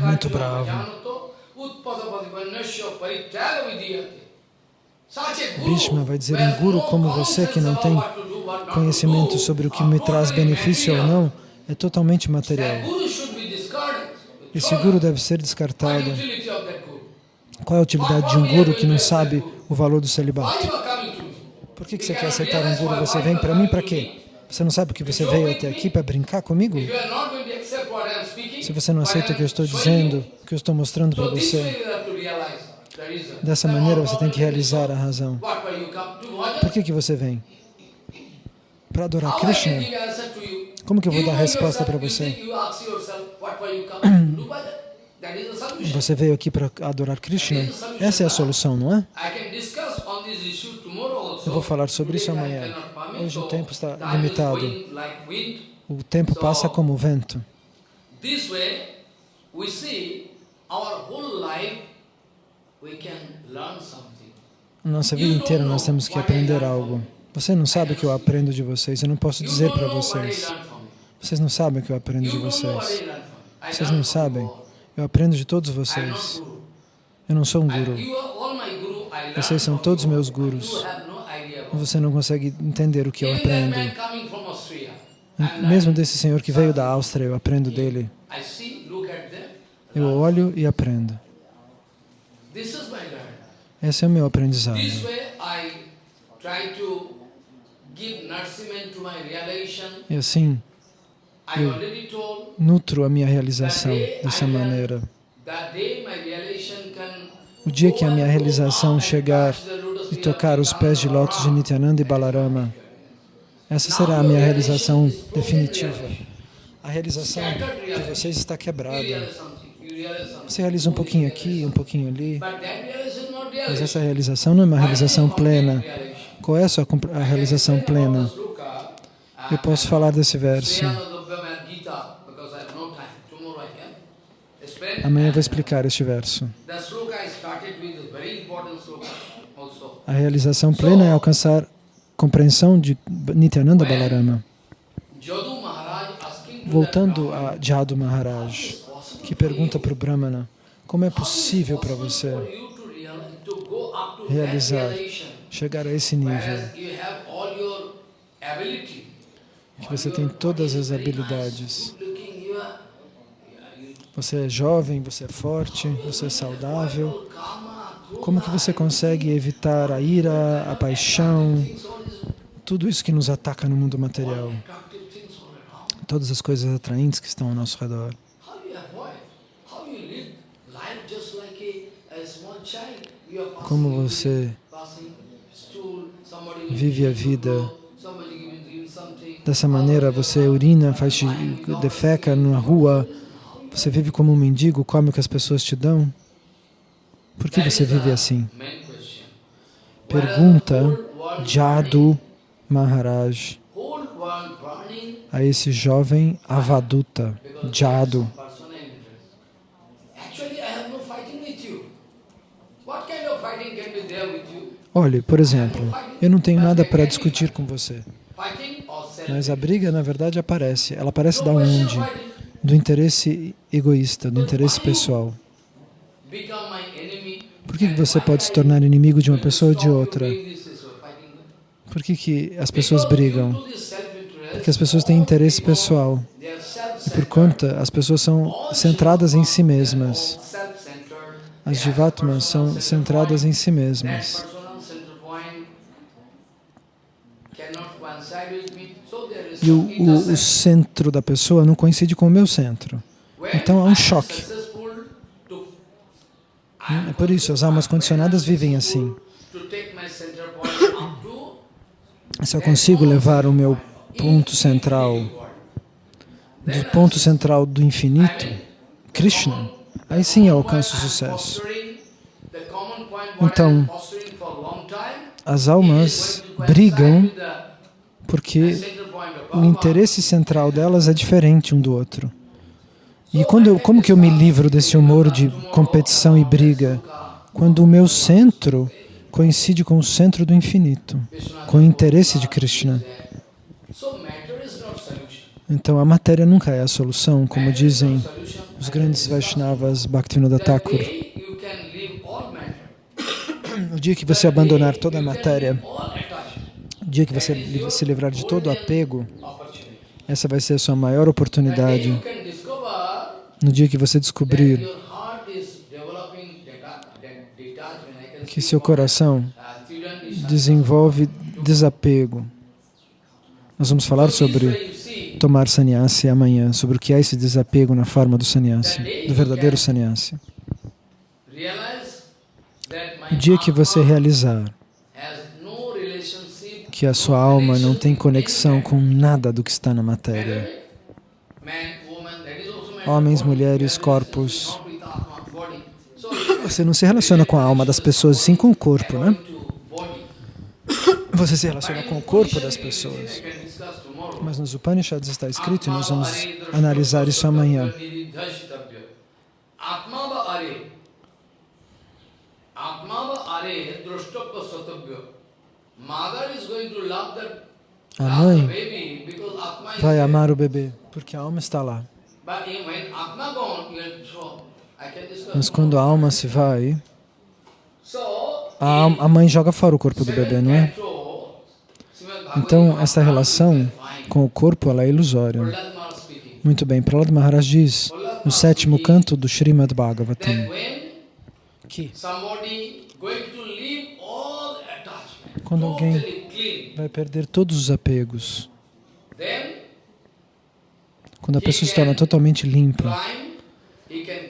S1: muito bravo. Bhishma vai dizer, um guru como você que não tem conhecimento sobre o que me traz benefício ou não, é totalmente material. Esse guru deve ser descartado. Qual é a utilidade de um guru que não sabe o valor do celibato? Por que, que você quer aceitar um guru? Você vem para mim para quê? Você não sabe que você veio até aqui para brincar comigo? Se você não aceita o que eu estou dizendo, o que eu estou mostrando para você, dessa maneira você tem que realizar a razão. Por que, que você vem? Para adorar Krishna? Como que eu vou dar resposta para você? (clears throat) Você veio aqui para adorar Krishna? Essa é a solução, não é? Eu vou falar sobre isso amanhã. Hoje o tempo está limitado. O tempo passa como o vento. Nossa vida inteira nós temos que aprender algo. Você não sabe o que eu aprendo de vocês, eu não posso dizer para vocês. Vocês não sabem o que eu aprendo de vocês. Vocês não sabem. Eu aprendo de todos vocês. Eu não sou um guru. Vocês são todos meus gurus você não consegue entender o que eu aprendo. Mesmo desse senhor que veio da Áustria, eu aprendo dele. Eu olho e aprendo. Esse é o meu aprendizado. E assim, eu nutro a minha realização dessa maneira. O dia que a minha realização chegar e tocar os pés de lótus de Nityananda e Balarama. Essa será a minha realização definitiva. A realização de vocês está quebrada. Você realiza um pouquinho aqui, um pouquinho ali, mas essa realização não é uma realização plena. Qual é a sua a realização plena? Eu posso falar desse verso. Amanhã eu vou explicar este verso. A realização plena é alcançar compreensão de Nityananda Balarama. Voltando a Jadu Maharaj, que pergunta para o Brahmana, como é possível para você realizar, chegar a esse nível? Que você tem todas as habilidades. Você é jovem, você é forte, você é saudável, como que você consegue evitar a ira, a paixão, tudo isso que nos ataca no mundo material? Todas as coisas atraentes que estão ao nosso redor. Como você vive a vida dessa maneira, você urina, faz defeca na rua, você vive como um mendigo, come o que as pessoas te dão. Por que você vive assim? Pergunta Jadu Maharaj a esse jovem Avaduta, Jadu. Olhe, por exemplo, eu não tenho nada para discutir com você, mas a briga, na verdade, aparece. Ela aparece da onde? Do interesse egoísta, do interesse pessoal. Por que você pode se tornar inimigo de uma pessoa ou de outra? Por que, que as pessoas brigam? Porque as pessoas têm interesse pessoal. E por conta, as pessoas são centradas em si mesmas. As Jivatmas são centradas em si mesmas. E o, o, o centro da pessoa não coincide com o meu centro. Então há um choque. É por isso, as almas condicionadas vivem assim. Se eu consigo levar o meu ponto central, do ponto central do infinito, Krishna, aí sim eu alcanço sucesso. Então, as almas brigam porque o interesse central delas é diferente um do outro. E quando eu, como que eu me livro desse humor de competição e briga? Quando o meu centro coincide com o centro do infinito, com o interesse de Krishna. Então a matéria nunca é a solução, como dizem os grandes Vaishnavas Bhaktivinoda Thakur. No dia que você abandonar toda a matéria, no dia que você se livrar de todo o apego, essa vai ser a sua maior oportunidade. No dia que você descobrir que seu coração desenvolve desapego. Nós vamos falar sobre tomar sannyasi amanhã, sobre o que é esse desapego na forma do sannyasi, do verdadeiro sannyasi. O dia que você realizar que a sua alma não tem conexão com nada do que está na matéria, homens, mulheres, corpos, você não se relaciona com a alma das pessoas, sim com o corpo, né? Você se relaciona com o corpo das pessoas. Mas nos Upanishads está escrito, e nós vamos analisar isso amanhã. A mãe vai amar o bebê, porque a alma está lá. Mas quando a alma se vai, a, a mãe joga fora o corpo do bebê, não é? Então, essa relação com o corpo ela é ilusória. Muito bem, Prahlad Maharaj diz no sétimo canto do Srimad Bhagavatam. que? quando alguém vai perder todos os apegos, quando a pessoa se torna totalmente limpa,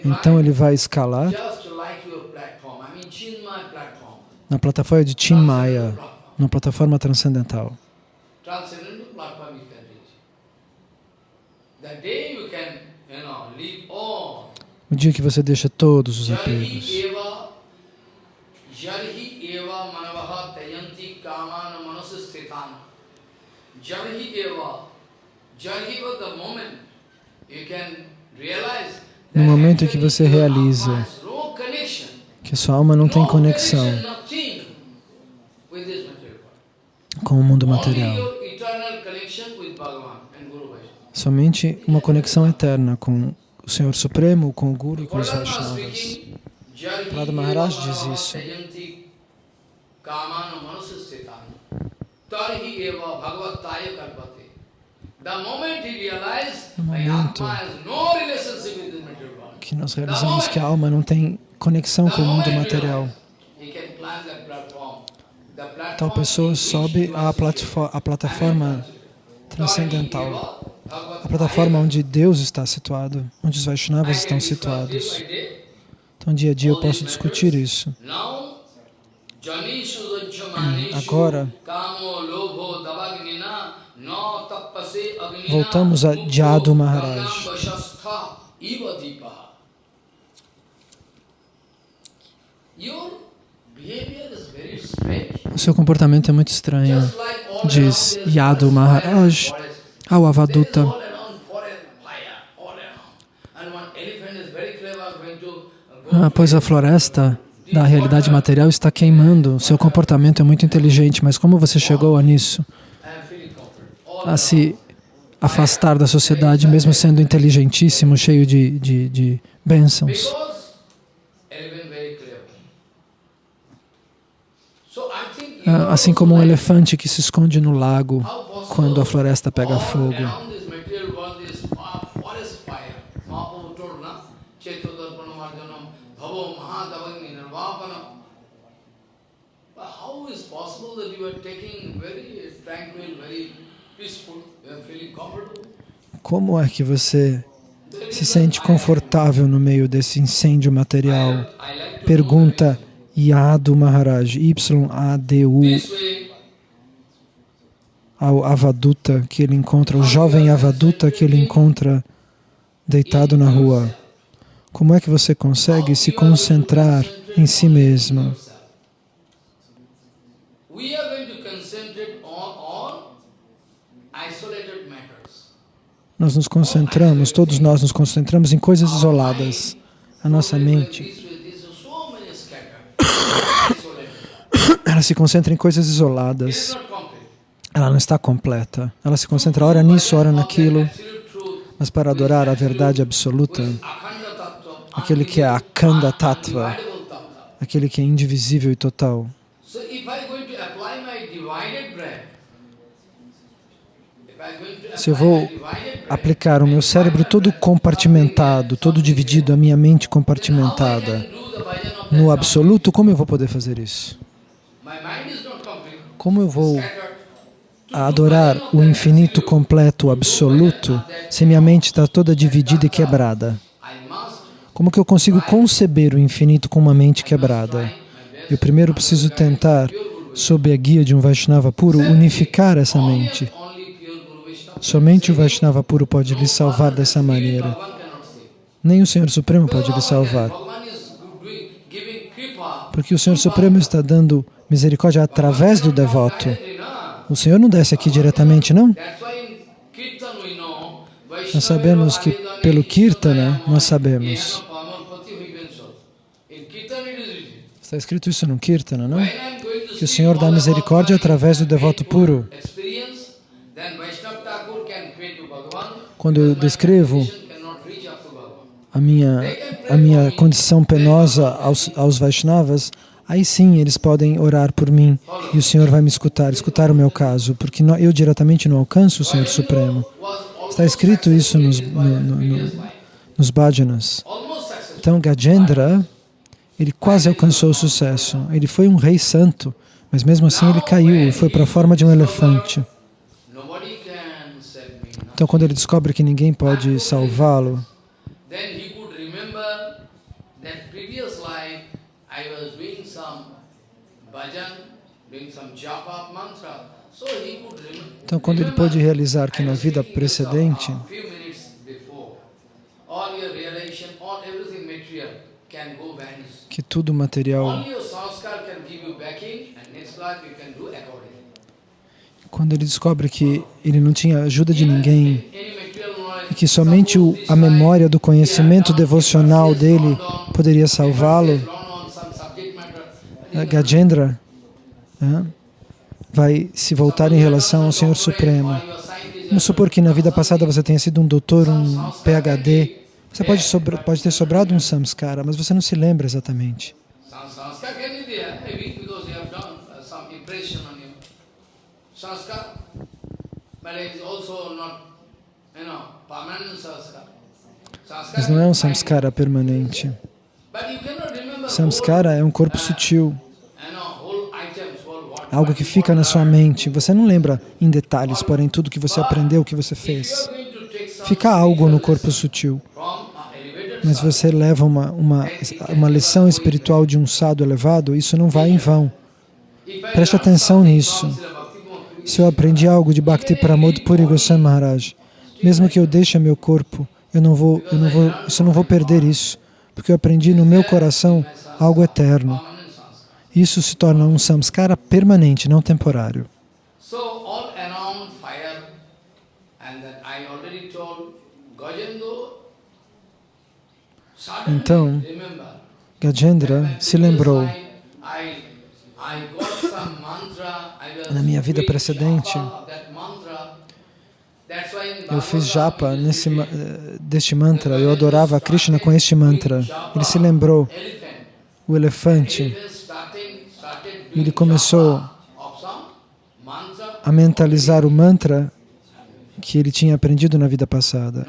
S1: então ele vai escalar na plataforma de Chinmaya, na plataforma transcendental. O dia que você deixa todos os apegos. No momento em que você realiza que a sua alma não tem conexão com o mundo material, somente uma conexão eterna com o Senhor Supremo, com o Guru e com os Vaishnavas. Prada Maharaj diz isso. No momento que nós realizamos que a alma não tem conexão com o mundo material, tal pessoa sobe à plataforma transcendental. A plataforma onde Deus está situado, onde os Vaishnavas estão situados. Então, dia a dia eu posso discutir isso. Agora, voltamos a Jadu Maharaj. O seu comportamento é muito estranho, diz Yadu Maharaj ao Avaduta. Ah, pois a floresta da realidade material está queimando. Seu comportamento é muito inteligente, mas como você chegou a nisso? A se afastar da sociedade, mesmo sendo inteligentíssimo, cheio de, de, de bênçãos. Ah, assim como um elefante que se esconde no lago quando a floresta pega fogo. Como é que você se sente confortável no meio desse incêndio material? Pergunta Yadu Maharaj, Y-A-D-U ao Avaduta que ele encontra, o jovem Avaduta que ele encontra deitado na rua. Como é que você consegue se concentrar em si mesmo? Nós nos concentramos, todos nós nos concentramos em coisas isoladas. A nossa mente (coughs) ela se concentra em coisas isoladas ela não está completa. Ela se concentra ora nisso, ora naquilo, mas para adorar a verdade absoluta, aquele que é a Kanda Tattva, aquele que é indivisível e total. Se eu vou aplicar o meu cérebro todo compartimentado, todo dividido, a minha mente compartimentada no absoluto, como eu vou poder fazer isso? Como eu vou adorar o infinito completo, absoluto, se minha mente está toda dividida e quebrada? Como que eu consigo conceber o infinito com uma mente quebrada? Eu primeiro preciso tentar, sob a guia de um Vaishnava puro, unificar essa mente. Somente o Vaishnava puro pode lhe salvar dessa maneira. Nem o Senhor Supremo pode lhe salvar. Porque o Senhor Supremo está dando misericórdia através do devoto. O Senhor não desce aqui diretamente, não? Nós sabemos que pelo Kirtana, nós sabemos. Está escrito isso no Kirtana, não? Que o Senhor dá misericórdia através do devoto puro. Quando eu descrevo a minha, a minha condição penosa aos, aos Vaishnavas, aí sim eles podem orar por mim e o Senhor vai me escutar, escutar o meu caso, porque eu diretamente não alcanço o Senhor Supremo. Está escrito isso nos, no, no, no, nos bhajanas. Então, Gajendra, ele quase alcançou o sucesso. Ele foi um rei santo, mas mesmo assim ele caiu e foi para a forma de um elefante. Então, quando ele descobre que ninguém pode salvá-lo, então, quando ele pôde realizar que na vida precedente, que tudo material quando ele descobre que ele não tinha ajuda de ninguém e que somente o, a memória do conhecimento devocional dele poderia salvá-lo, Gajendra né, vai se voltar em relação ao Senhor Supremo. Vamos supor que na vida passada você tenha sido um doutor, um PhD. Você pode, pode ter sobrado um samskara, mas você não se lembra exatamente. Mas não é um samskara permanente. Samskara é um corpo sutil, algo que fica na sua mente. Você não lembra em detalhes, porém, tudo que você aprendeu, o que você fez. Fica algo no corpo sutil. Mas você leva uma, uma, uma lição espiritual de um sado elevado, isso não vai em vão. Preste atenção nisso. Se eu aprendi algo de Bhakti Pramod Puri Goswami Maharaj, mesmo que eu deixe meu corpo, eu não vou, eu não vou, eu não vou perder isso, porque eu aprendi no meu coração algo eterno. Isso se torna um samskara permanente, não temporário. Então, Gajendra se lembrou na minha vida precedente, eu fiz japa nesse, deste mantra, eu adorava Krishna com este mantra. Ele se lembrou, o elefante, ele começou a mentalizar o mantra que ele tinha aprendido na vida passada.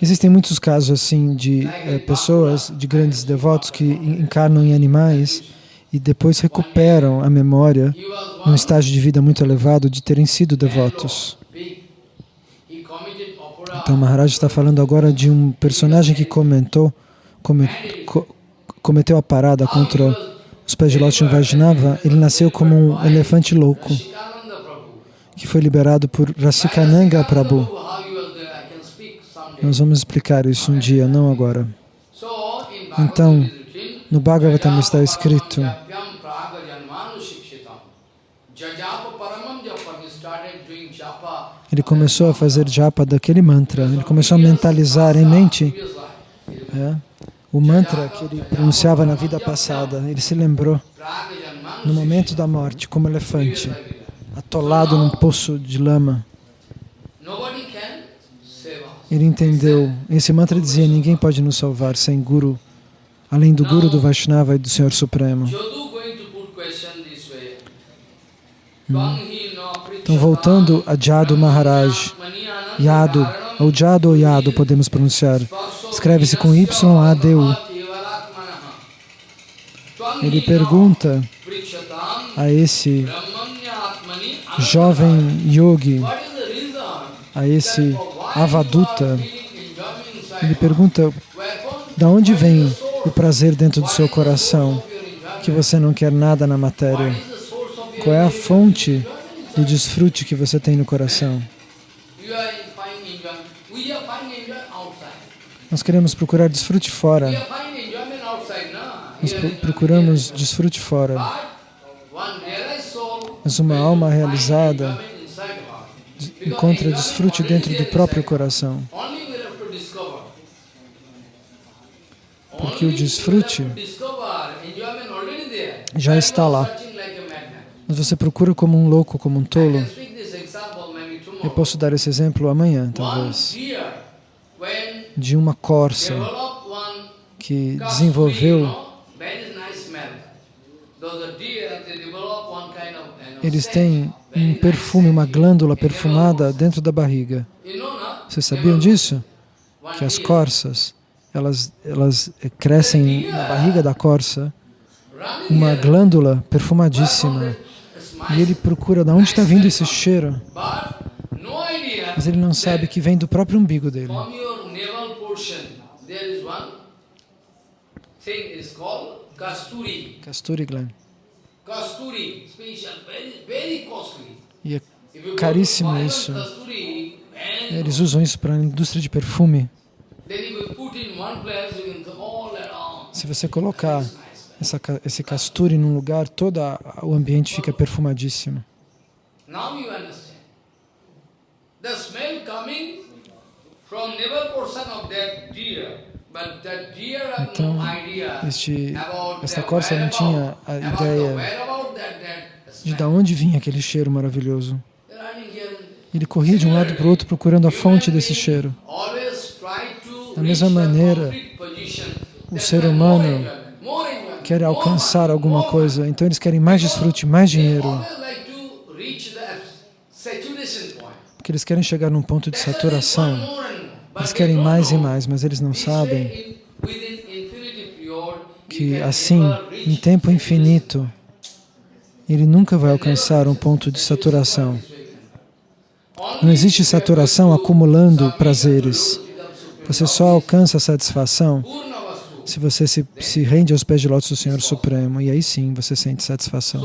S1: Existem muitos casos assim de é, pessoas, de grandes devotos que encarnam em animais e depois recuperam a memória num estágio de vida muito elevado de terem sido devotos. Então Maharaj está falando agora de um personagem que comentou, cometeu a parada contra os pés de Lótus Vaishnava, ele nasceu como um elefante louco, que foi liberado por Rasikananga Prabhu. Nós vamos explicar isso um dia, não agora. Então, no Bhagavatam está escrito ele começou a fazer japa daquele mantra, ele começou a mentalizar em mente é, o mantra que ele pronunciava na vida passada, ele se lembrou. no momento da morte, como elefante, atolado num poço de lama. Ele entendeu, esse mantra dizia, ninguém pode nos salvar sem Guru, além do Guru, do Vaishnava e do Senhor Supremo. Hum. Então, voltando a Jadu Maharaj, Yadu, ou Jadu ou Yadu, podemos pronunciar, escreve-se com Y-A-D-U. Ele pergunta a esse jovem yogi, a esse avaduta, ele pergunta, da onde vem o prazer dentro do seu coração, que você não quer nada na matéria? Qual é a fonte do desfrute que você tem no coração? Nós queremos procurar desfrute fora. Nós procuramos desfrute fora. Mas uma alma realizada encontra desfrute dentro do próprio coração. Porque o desfrute já está lá. Mas você procura como um louco, como um tolo. Eu posso dar esse exemplo amanhã, talvez, de uma corça que desenvolveu eles têm um perfume, uma glândula perfumada dentro da barriga. Vocês sabiam disso? Que as corças, elas, elas crescem na barriga da corça uma glândula perfumadíssima. E ele procura de onde está vindo esse cheiro. Mas ele não sabe que vem do próprio umbigo dele. Kasturi gland. E é caríssimo isso. Eles usam isso para a indústria de perfume. Se você colocar essa, esse casturi num lugar, todo o ambiente fica perfumadíssimo. Então, este, esta corça não tinha a ideia de de onde vinha aquele cheiro maravilhoso. Ele corria de um lado para o outro procurando a fonte desse cheiro. Da mesma maneira, o ser humano quer alcançar alguma coisa, então eles querem mais desfrute, mais dinheiro. Porque eles querem chegar num ponto de saturação. Eles querem mais e mais, mas eles não sabem que assim, em tempo infinito, ele nunca vai alcançar um ponto de saturação. Não existe saturação acumulando prazeres. Você só alcança a satisfação se você se, se rende aos pés de lótus do Senhor Supremo, e aí sim você sente satisfação.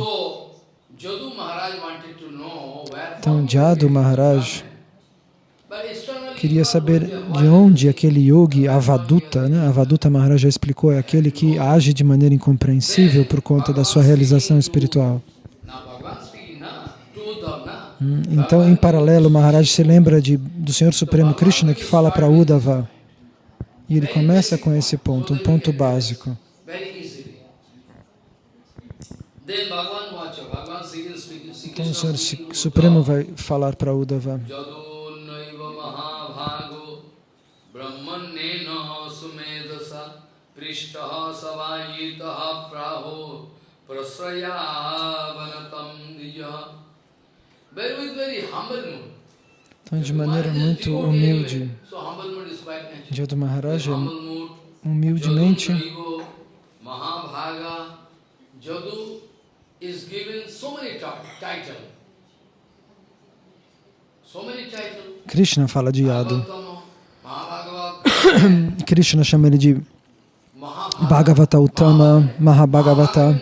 S1: Então, Jadu Maharaj queria saber de onde aquele yogi Avaduta, né? Avaduta Maharaj já explicou, é aquele que age de maneira incompreensível por conta da sua realização espiritual. Hum, então, em paralelo, Maharaj se lembra de, do Senhor Supremo Krishna que fala para Uddhava. E ele começa com esse ponto, um ponto básico. Então o Senhor Supremo vai falar para Uddhava. Prishtaha savayitaha praho prasraya vanatam nijaha então, de maneira muito humilde, Jadu Maharaj, humildemente, Krishna fala de Yadu. (coughs) Krishna chama ele de Bhagavata Uttama, Mahabhagavata,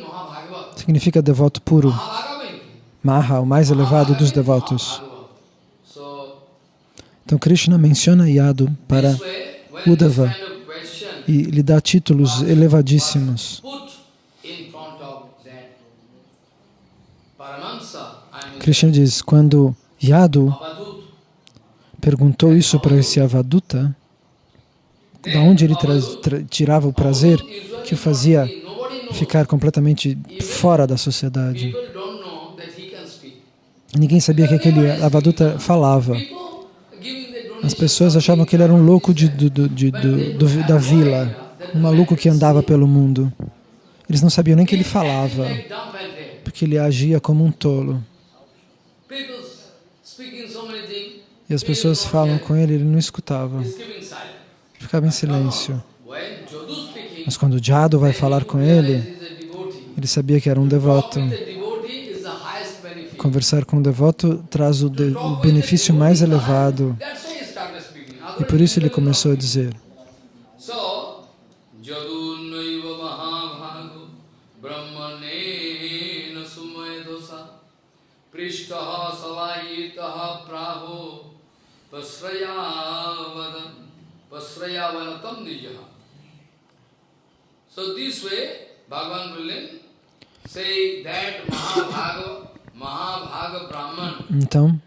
S1: significa devoto puro. Maha, o mais elevado dos devotos. Então Krishna menciona Yadu para Uddhava e lhe dá títulos elevadíssimos. Krishna diz, quando Yadu perguntou isso para esse Avaduta, da onde ele tirava o prazer que o fazia ficar completamente fora da sociedade. Ninguém sabia que aquele Avaduta falava. As pessoas achavam que ele era um louco de, de, do, da vila, um maluco que andava pelo mundo. Eles não sabiam nem que ele falava, porque ele agia como um tolo. E as pessoas falam com ele, ele não escutava. Ficava em silêncio. Mas quando o Jado vai falar com ele, ele sabia que era um devoto. Conversar com um devoto traz o, de, o benefício mais elevado. E por isso ele começou a dizer, So this way, Bhagavan will say that Mahabhagava, então,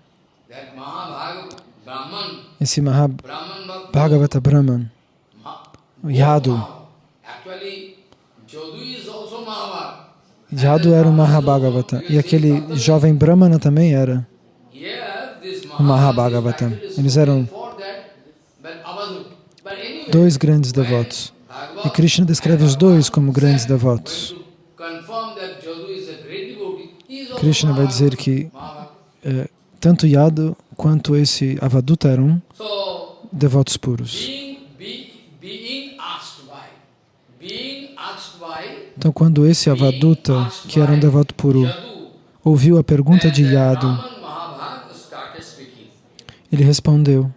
S1: esse Mahabhagavata Brahman, Yadu, Yadu era o Mahabhagavata e aquele jovem Brahmana também era o Mahabhagavata. Eles eram dois grandes devotos. E Krishna descreve os dois como grandes devotos. Krishna vai dizer que é, tanto Yadu quanto esse Avaduta eram devotos puros. Então, quando esse Avaduta, que era um devoto puro, ouviu a pergunta de Yadu, ele respondeu.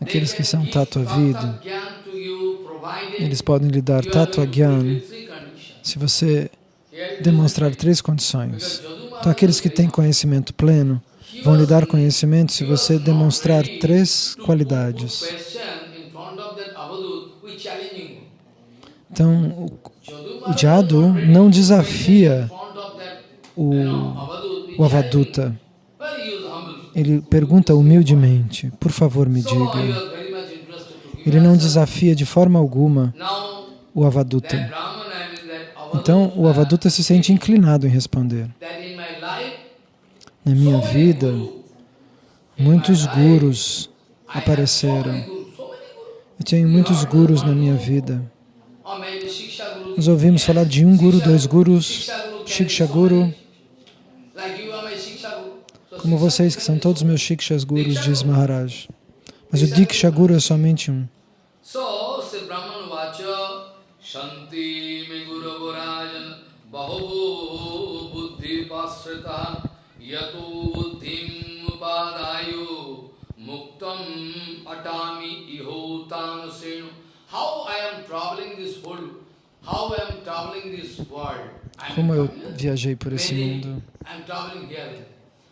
S1: Aqueles que são Tattva Vida, eles podem lhe dar Tattva Gyan se você demonstrar três condições. Então, aqueles que têm conhecimento pleno vão lhe dar conhecimento se você demonstrar três qualidades. Então, o, o Jadu não desafia o, o Avaduta. Ele pergunta humildemente, por favor me diga. Ele não desafia de forma alguma o Avaduta. Então, o Avaduta se sente inclinado em responder. Na minha vida, muitos gurus apareceram. Eu tenho muitos gurus na minha vida. Nós ouvimos falar de um guru, dois gurus, Shiksha Guru, como vocês, que são todos meus Shikshas Gurus, diz Maharaj. Mas o Diksha Guru é somente um. Como eu viajei por esse mundo?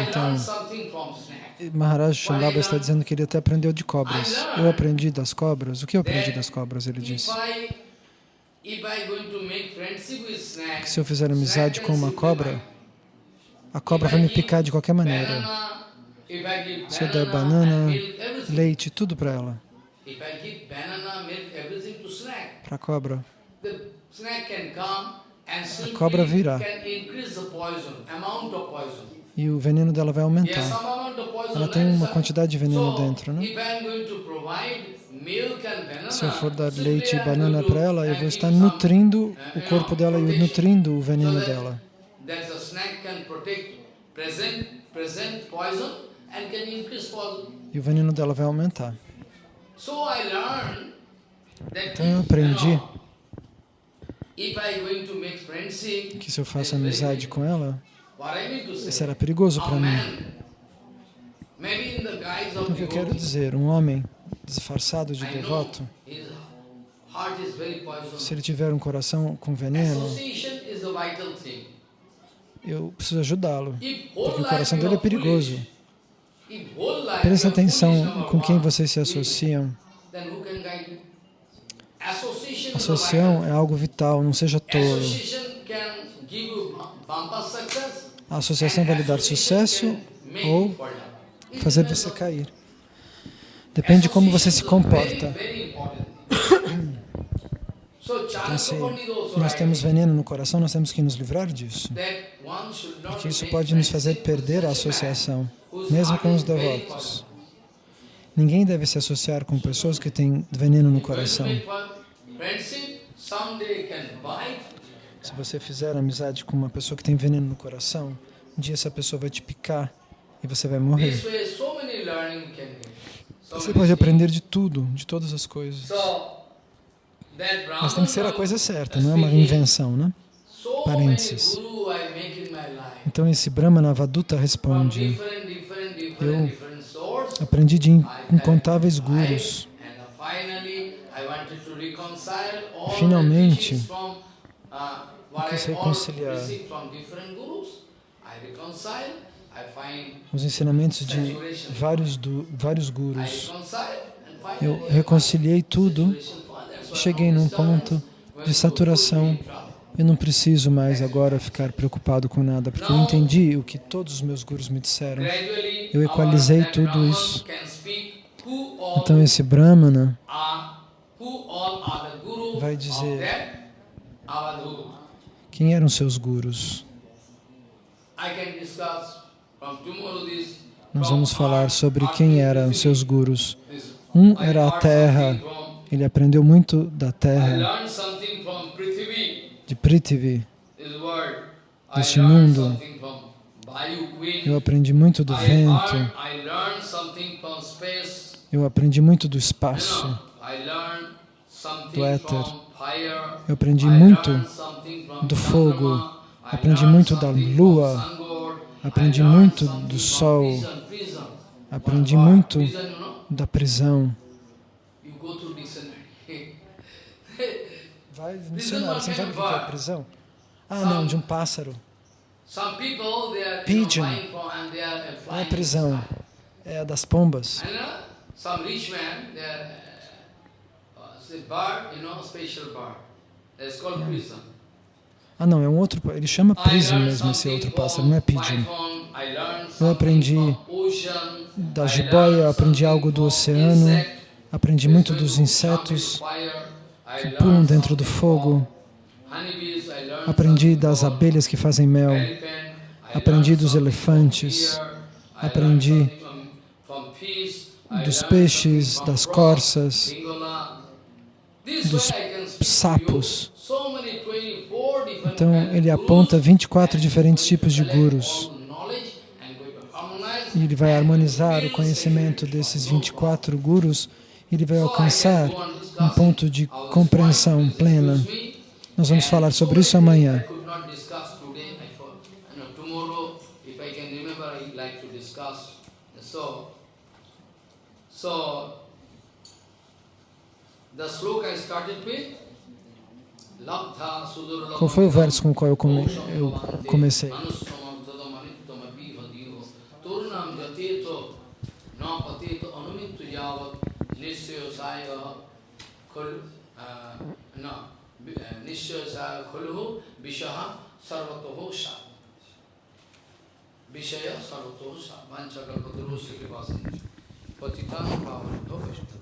S1: Então, Maharaj Shambhava está dizendo que ele até aprendeu de cobras. Eu aprendi das cobras. O que eu aprendi das cobras? Ele disse. Que se eu fizer amizade com uma cobra, a cobra vai me picar de qualquer maneira. Se eu der banana, leite, tudo para ela. Para a cobra. A cobra virá e o veneno dela vai aumentar. Ela tem uma quantidade de veneno dentro, né? Se eu for dar leite e banana para ela, eu vou estar nutrindo o corpo dela e nutrindo o veneno dela. E o veneno dela vai aumentar. Então eu aprendi que se eu faço amizade com ela, isso era perigoso para mim. Então, o que eu quero dizer, um homem disfarçado de devoto, se ele tiver um coração com veneno, eu preciso ajudá-lo, porque o coração dele é perigoso. Presta atenção com quem vocês se associam. Associação é algo vital, não seja tolo. A associação vai lhe dar sucesso ou fazer você cair. Depende de como você se comporta. Então, se nós temos veneno no coração, nós temos que nos livrar disso. Porque isso pode nos fazer perder a associação, mesmo com os devotos. Ninguém deve se associar com pessoas que têm veneno no coração. Se você fizer amizade com uma pessoa que tem veneno no coração, um dia essa pessoa vai te picar e você vai morrer. Você pode aprender de tudo, de todas as coisas. Mas tem que ser a coisa certa, não é uma invenção, né? Parênteses. Então esse Brahmana Avaduta responde, eu aprendi de incontáveis gurus. Finalmente, eu quis reconciliar os ensinamentos de vários, do, vários gurus. Eu reconciliei tudo cheguei num ponto de saturação. Eu não preciso mais agora ficar preocupado com nada, porque eu entendi o que todos os meus gurus me disseram. Eu equalizei tudo isso. Então esse Brahmana vai dizer quem eram seus gurus. Nós vamos falar sobre quem eram seus gurus. Um era a terra, ele aprendeu muito da terra, de Prithvi, deste mundo. Eu aprendi muito do vento. Eu aprendi muito do espaço, do éter. Eu aprendi muito do fogo. Aprendi muito da lua. Aprendi muito do sol. Aprendi muito da prisão. Vai no dicionário, você não sabe o que é prisão? Ah, não, de um pássaro. Pigeon. É prisão, é das pombas. Ah, não, é um outro, ele chama prison mesmo, esse outro pássaro, não é pigeon. Eu aprendi da jiboia, aprendi algo do oceano, aprendi muito dos insetos, que pulam dentro do fogo. Aprendi das abelhas que fazem mel. Aprendi dos elefantes. Aprendi dos peixes, das corças, dos sapos. Então, ele aponta 24 diferentes tipos de gurus. E ele vai harmonizar o conhecimento desses 24 gurus e ele vai alcançar um ponto de compreensão plena. Nós vamos falar sobre isso amanhã. Qual foi o verso com o qual eu, come, eu comecei? Vishaya sarvato sa vanchakalpataro sikrivasancha patitanam pavanito vaishnava